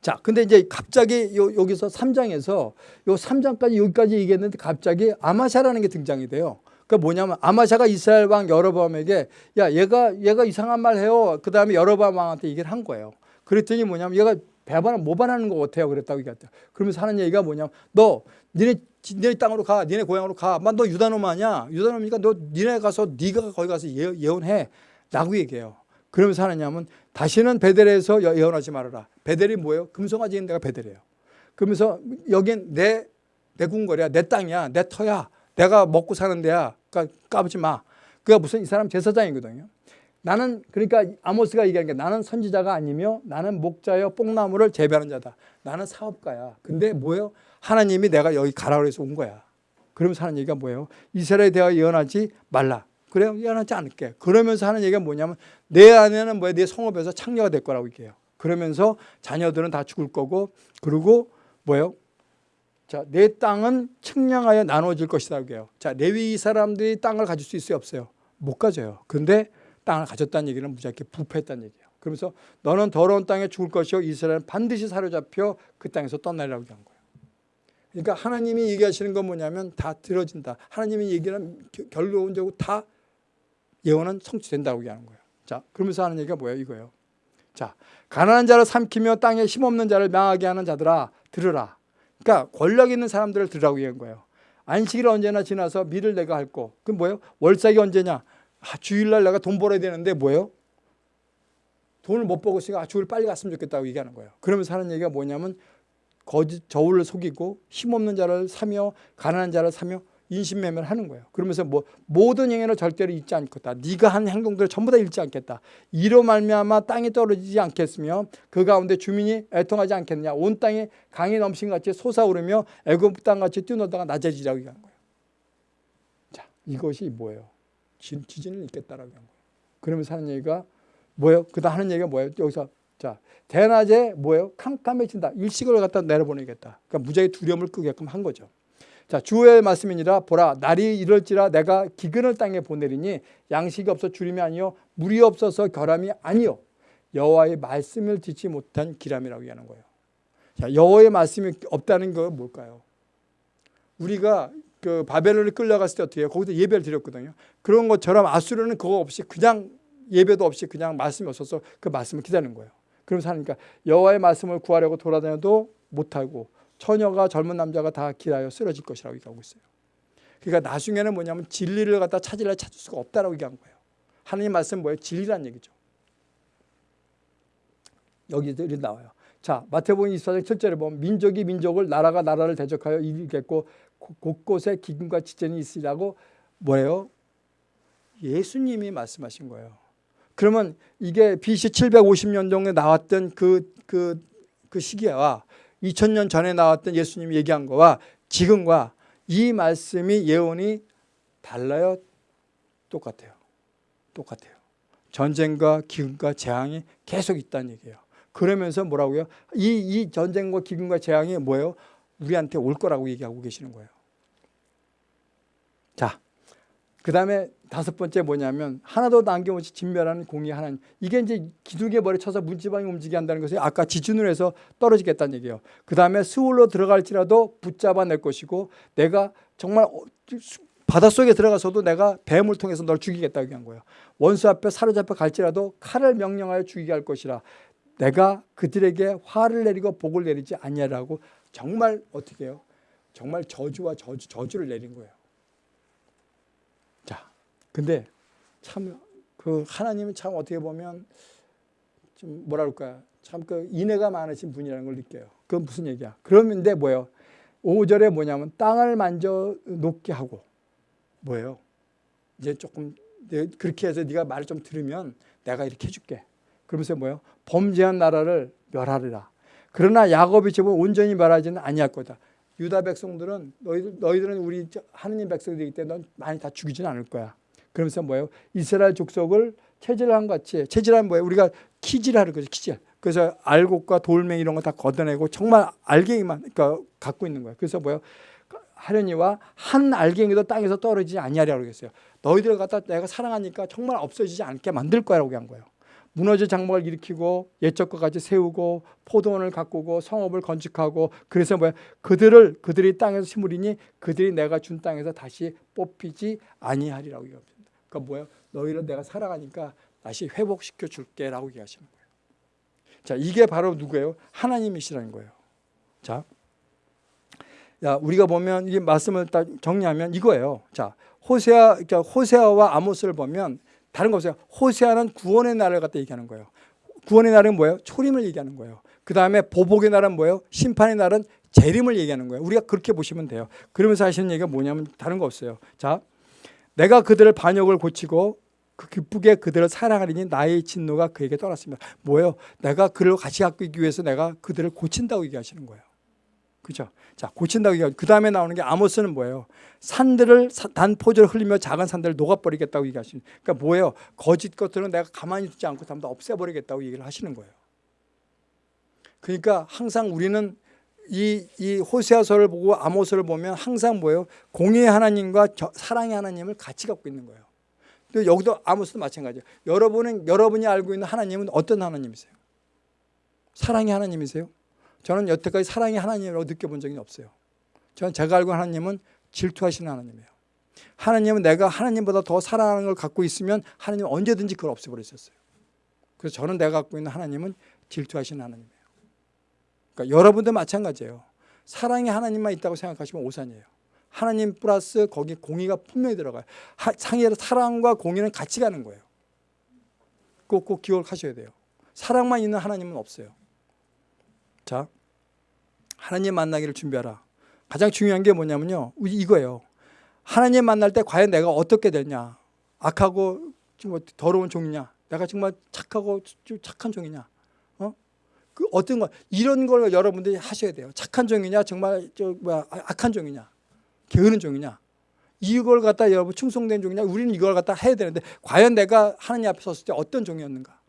자, 근데 이제 갑자기 요, 여기서 3장에서 요 3장까지 여기까지 얘기했는데 갑자기 아마샤라는 게 등장이 돼요. 그 뭐냐면 아마샤가 이스라엘 왕 여로보암에게 야 얘가 얘가 이상한 말 해요. 그 다음에 여로보암 왕한테 얘기를 한 거예요. 그랬더니 뭐냐면 얘가 배반을 모반하는 것 같아요. 그랬다고 얘기했대요. 그러면서 하는 얘기가 뭐냐면 너 니네 지- 니네 땅으로 가, 니네 고향으로 가. 만너 유다놈 아니야? 유다놈이니까 너 니네 가서 네가 거기 가서 예, 예언해.라고 얘기해요. 그러면서 하느냐면 다시는 베델에서 예- 예언하지 말아라. 베델이 뭐예요? 금송아지 있는 데가 베델이에요. 그러면서 여긴 내, 내 궁궐이야, 내 땅이야, 내 터야, 내가 먹고 사는 데야. 그러니까 까부지 마. 그가 무슨 이 사람 제사장이거든요. 나는 그러니까 아모스가 얘기하는 게 나는 선지자가 아니며 나는 목자여 뽕나무를 재배하는 자다. 나는 사업가야. 근데 뭐예요? 하나님이 내가 여기 가라 그래서 온 거야. 그러면서 하는 얘기가 뭐예요? 이스라엘에 대하여 예언하지 말라. 그래요? 예언하지 않을게. 그러면서 하는 얘기가 뭐냐면 내 안에는 뭐야? 내 성읍에서 창녀가 될 거라고 얘기해요. 그러면서 자녀들은 다 죽을 거고 그리고 뭐예요? 자, 내 땅은 측량하여 나눠질 것이라고 해요. 자, 레위 사람들이 땅을 가질 수 있어요, 없어요? 못 가져요. 근데 땅을 가졌다는 얘기는 무지하게 부패했다는 얘기예요. 그러면서 너는 더러운 땅에 죽을 것이요 이스라엘은 반드시 사로잡혀 그 땅에서 떠나려고 한 거예요. 그러니까 하나님이 얘기하시는 건 뭐냐면 다 들어진다. 하나님이 얘기는 겨- 결론적으로 다 예언은 성취된다고 얘기하는 거예요. 자, 그러면서 하는 얘기가 뭐예요? 이거예요. 자, 가난한 자를 삼키며 땅에 힘없는 자를 망하게 하는 자들아 들으라. 그러니까 권력 있는 사람들을 들으라고 얘기한 거예요. 안식일 언제나 지나서 밀을 내가 할 거. 그 뭐예요? 월삭이 언제냐? 아, 주일날 내가 돈 벌어야 되는데 뭐예요? 돈을 못 벌고 있으니까 아, 주일 빨리 갔으면 좋겠다고 얘기하는 거예요. 그러면서 하는 얘기가 뭐냐면 거짓 저울을 속이고 힘없는 자를 사며 가난한 자를 사며 인신매매를 하는 거예요. 그러면서 뭐 모든 행위를 절대로 잊지 않겠다. 네가 한 행동들을 전부 다 잃지 않겠다. 이로 말미암아 땅이 떨어지지 않겠으며 그 가운데 주민이 애통하지 않겠느냐. 온 땅이 강이 넘친 같이 솟아오르며 애굽 땅 같이 뛰어놀다가 낮아지라고 얘기하는 거예요. 자, 이것이 뭐예요? 지- 지진을 있겠다라고 한 거예요. 그러면서 하는 얘기가 뭐예요? 그다음 하는 얘기가 뭐예요? 여기서 자 대낮에 뭐예요? 캄캄해진다. 일식을 갖다 내려보내겠다. 그러니까 무지하게 두려움을 끄게끔 한 거죠. 자 주의 말씀이니라 보라 날이 이럴지라 내가 기근을 땅에 보내리니 양식이 없어 주림이 아니요 물이 없어서 결함이 아니요 여호와의 말씀을 듣지 못한 기람이라고 얘기하는 거예요. 자 여호와의 말씀이 없다는 건 뭘까요? 우리가 그 바벨론을 끌려갔을 때 어떻게 해요? 거기서 예배를 드렸거든요. 그런 것처럼 아수르는 그거 없이 그냥 예배도 없이 그냥 말씀이 없어서 그 말씀을 기다리는 거예요. 그러면서 하니까 여호와의 말씀을 구하려고 돌아다녀도 못하고 처녀가 젊은 남자가 다 길하여 쓰러질 것이라고 얘기하고 있어요. 그러니까 나중에는 뭐냐면 진리를 갖다 찾으려 찾을 수가 없다라고 얘기한 거예요. 하나님 말씀 뭐예요? 진리란 얘기죠. 여기들이 나와요. 자, 마태복음 24장 7절에 보면 민족이 민족을 나라가 나라를 대적하여 이기겠고 곳- 곳곳에 기근과 지전이 있으라고 뭐예요? 예수님이 말씀하신 거예요. 그러면 이게 BC 750년 정도에 나왔던 그, 그, 그 시기와 2000년 전에 나왔던 예수님이 얘기한 거와 지금과 이 말씀이 예언이 달라요? 똑같아요. 똑같아요. 전쟁과 기근과 재앙이 계속 있다는 얘기예요. 그러면서 뭐라고요? 이, 이 전쟁과 기근과 재앙이 뭐예요? 우리한테 올 거라고 얘기하고 계시는 거예요. 자, 그 다음에 다섯 번째 뭐냐면 하나도 남김없이 진멸하는 공의 하나님. 이게 이제 기둥에 머리 쳐서 문지방이 움직이게 한다는 것이 아까 지진으로 해서 떨어지겠다는 얘기예요. 그 다음에 수울로 들어갈지라도 붙잡아낼 것이고 내가 정말 어, 수- 바닷속에 들어가서도 내가 뱀을 통해서 널 죽이겠다고 얘기한 거예요. 원수 앞에 사로잡혀 갈지라도 칼을 명령하여 죽이게 할 것이라. 내가 그들에게 화를 내리고 복을 내리지 아니하라고 정말 어떻게 해요? 정말 저주와 저주, 저주를 내린 거예요. 자, 근데 참 그 하나님은 참 어떻게 보면 좀 그럴까 참 그 인애가 많으신 분이라는 걸 느껴요. 그건 무슨 얘기야? 그런데 뭐예요? 5절에 뭐냐면 땅을 만져 놓게 하고 뭐예요? 이제 조금 내- 그렇게 해서 네가 말을 좀 들으면 내가 이렇게 해줄게. 그러면서 뭐예요? 범죄한 나라를 멸하리라. 그러나 야곱의 집은 온전히 멸하지는 아니할 거다. 유다 백성들은 너희들 너희들은 우리 저- 하느님 백성들이기 때문에 넌 많이 다 죽이지는 않을 거야. 그러면서 뭐예요? 이스라엘 족속을 체질한 것 같이 체질한 뭐예요? 우리가 키질하는 거죠. 키질. 그래서 알곡과 돌멩이 이런 거 다 걷어내고 정말 알갱이만 그러니까 갖고 있는 거예요. 그래서 뭐예요? 하려니와 한 알갱이도 땅에서 떨어지지 아니하리라고 그랬어요. 너희들 갖다 내가 사랑하니까 정말 없어지지 않게 만들 거라고 한 거예요. 무너질 장막을 일으키고 옛적과 같이 세우고 포도원을 가꾸고 성읍을 건축하고 그래서 뭐야 그들을 그들이 땅에서 심으리니 그들이 내가 준 땅에서 다시 뽑히지 아니하리라고 얘기합니다. 그러니까 뭐야 너희를 내가 사랑하니까 다시 회복시켜 줄게라고 얘기하시는 거예요. 자 이게 바로 누구예요? 하나님이시라는 거예요. 자, 야 우리가 보면 이 말씀을 딱 정리하면 이거예요. 자 호세아 그러니까 호세아와 아모스를 보면 다른 거 없어요. 호세아는 구원의 날을 갖다 얘기하는 거예요. 구원의 날은 뭐예요? 초림을 얘기하는 거예요. 그 다음에 보복의 날은 뭐예요? 심판의 날은 재림을 얘기하는 거예요. 우리가 그렇게 보시면 돼요. 그러면서 하시는 얘기가 뭐냐면 다른 거 없어요. 자, 내가 그들을 반역을 고치고 그 기쁘게 그들을 사랑하리니 나의 진노가 그에게 떠났습니다. 뭐예요? 내가 그를 같이 갖기 위해서 내가 그들을 고친다고 얘기하시는 거예요. 그죠? 자, 고친다고 얘기하고 그 다음에 나오는 게 아모스는 뭐예요? 산들을 사- 단 포도를 흘리며 작은 산들을 녹아버리겠다고 얘기하시는. 그러니까 뭐예요? 거짓 것들은 내가 가만히 두지 않고 다 없애버리겠다고 얘기를 하시는 거예요. 그러니까 항상 우리는 이, 이 호세아서를 보고 아모스를 보면 항상 뭐예요? 공의의 하나님과 저- 사랑의 하나님을 같이 갖고 있는 거예요. 또 여기도 아모스도 마찬가지예요. 여러분은 여러분이 알고 있는 하나님은 어떤 하나님이세요? 사랑의 하나님이세요? 저는 여태까지 사랑의 하나님이라고 느껴본 적이 없어요. 저는 제가 알고 하나님은 질투하시는 하나님이에요. 하나님은 내가 하나님보다 더 사랑하는 걸 갖고 있으면 하나님은 언제든지 그걸 없애버리셨어요. 그래서 저는 내가 갖고 있는 하나님은 질투하시는 하나님이에요. 그러니까 여러분도 마찬가지예요. 사랑의 하나님만 있다고 생각하시면 오산이에요. 하나님 플러스 거기 공의가 분명히 들어가요. 하, 상의 사랑과 공의는 같이 가는 거예요. 꼭 꼭 기억하셔야 돼요. 사랑만 있는 하나님은 없어요. 자, 하나님 만나기를 준비하라. 가장 중요한 게 뭐냐면요. 이거예요. 하나님 만날 때 과연 내가 어떻게 되냐. 악하고 좀 더러운 종이냐. 내가 정말 착하고 좀 착한 종이냐. 어? 그 어떤 거 이런 걸 여러분들이 하셔야 돼요. 착한 종이냐, 정말 저 뭐야 악한 종이냐, 게으른 종이냐. 이걸 갖다 여러분 충성된 종이냐. 우리는 이걸 갖다 해야 되는데 과연 내가 하나님 앞에 섰을 때 어떤 종이었는가.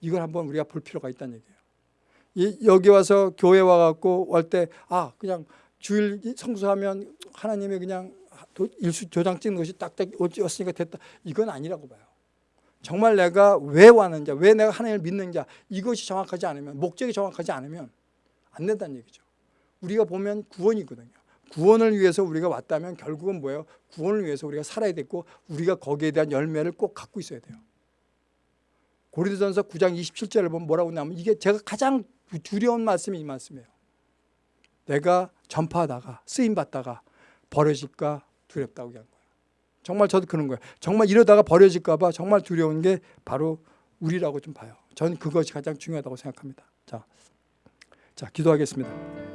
이걸 한번 우리가 볼 필요가 있다는 얘기예요. 이- 여기 와서 교회 와갖고 올 때 아 그냥 주일 성수하면 하나님이 그냥 도- 일수 도장 찍는 것이 딱딱 왔으니까 됐다. 이건 아니라고 봐요. 정말 내가 왜 왔는지, 왜 내가 하나님을 믿는지 이것이 정확하지 않으면 목적이 정확하지 않으면 안 된다는 얘기죠. 우리가 보면 구원이거든요. 구원을 위해서 우리가 왔다면 결국은 뭐예요? 구원을 위해서 우리가 살아야 되고 우리가 거기에 대한 열매를 꼭 갖고 있어야 돼요. 고린도전서 9장 27절을 보면 뭐라고 나면 이게 제가 가장 두려운 말씀이 이 말씀이에요. 내가 전파하다가 쓰임 받다가 버려질까 두렵다고 얘기한 거예요. 정말 저도 그런 거예요. 정말 이러다가 버려질까 봐 정말 두려운 게 바로 우리라고 좀 봐요. 저는 그것이 가장 중요하다고 생각합니다. 자, 자 기도하겠습니다.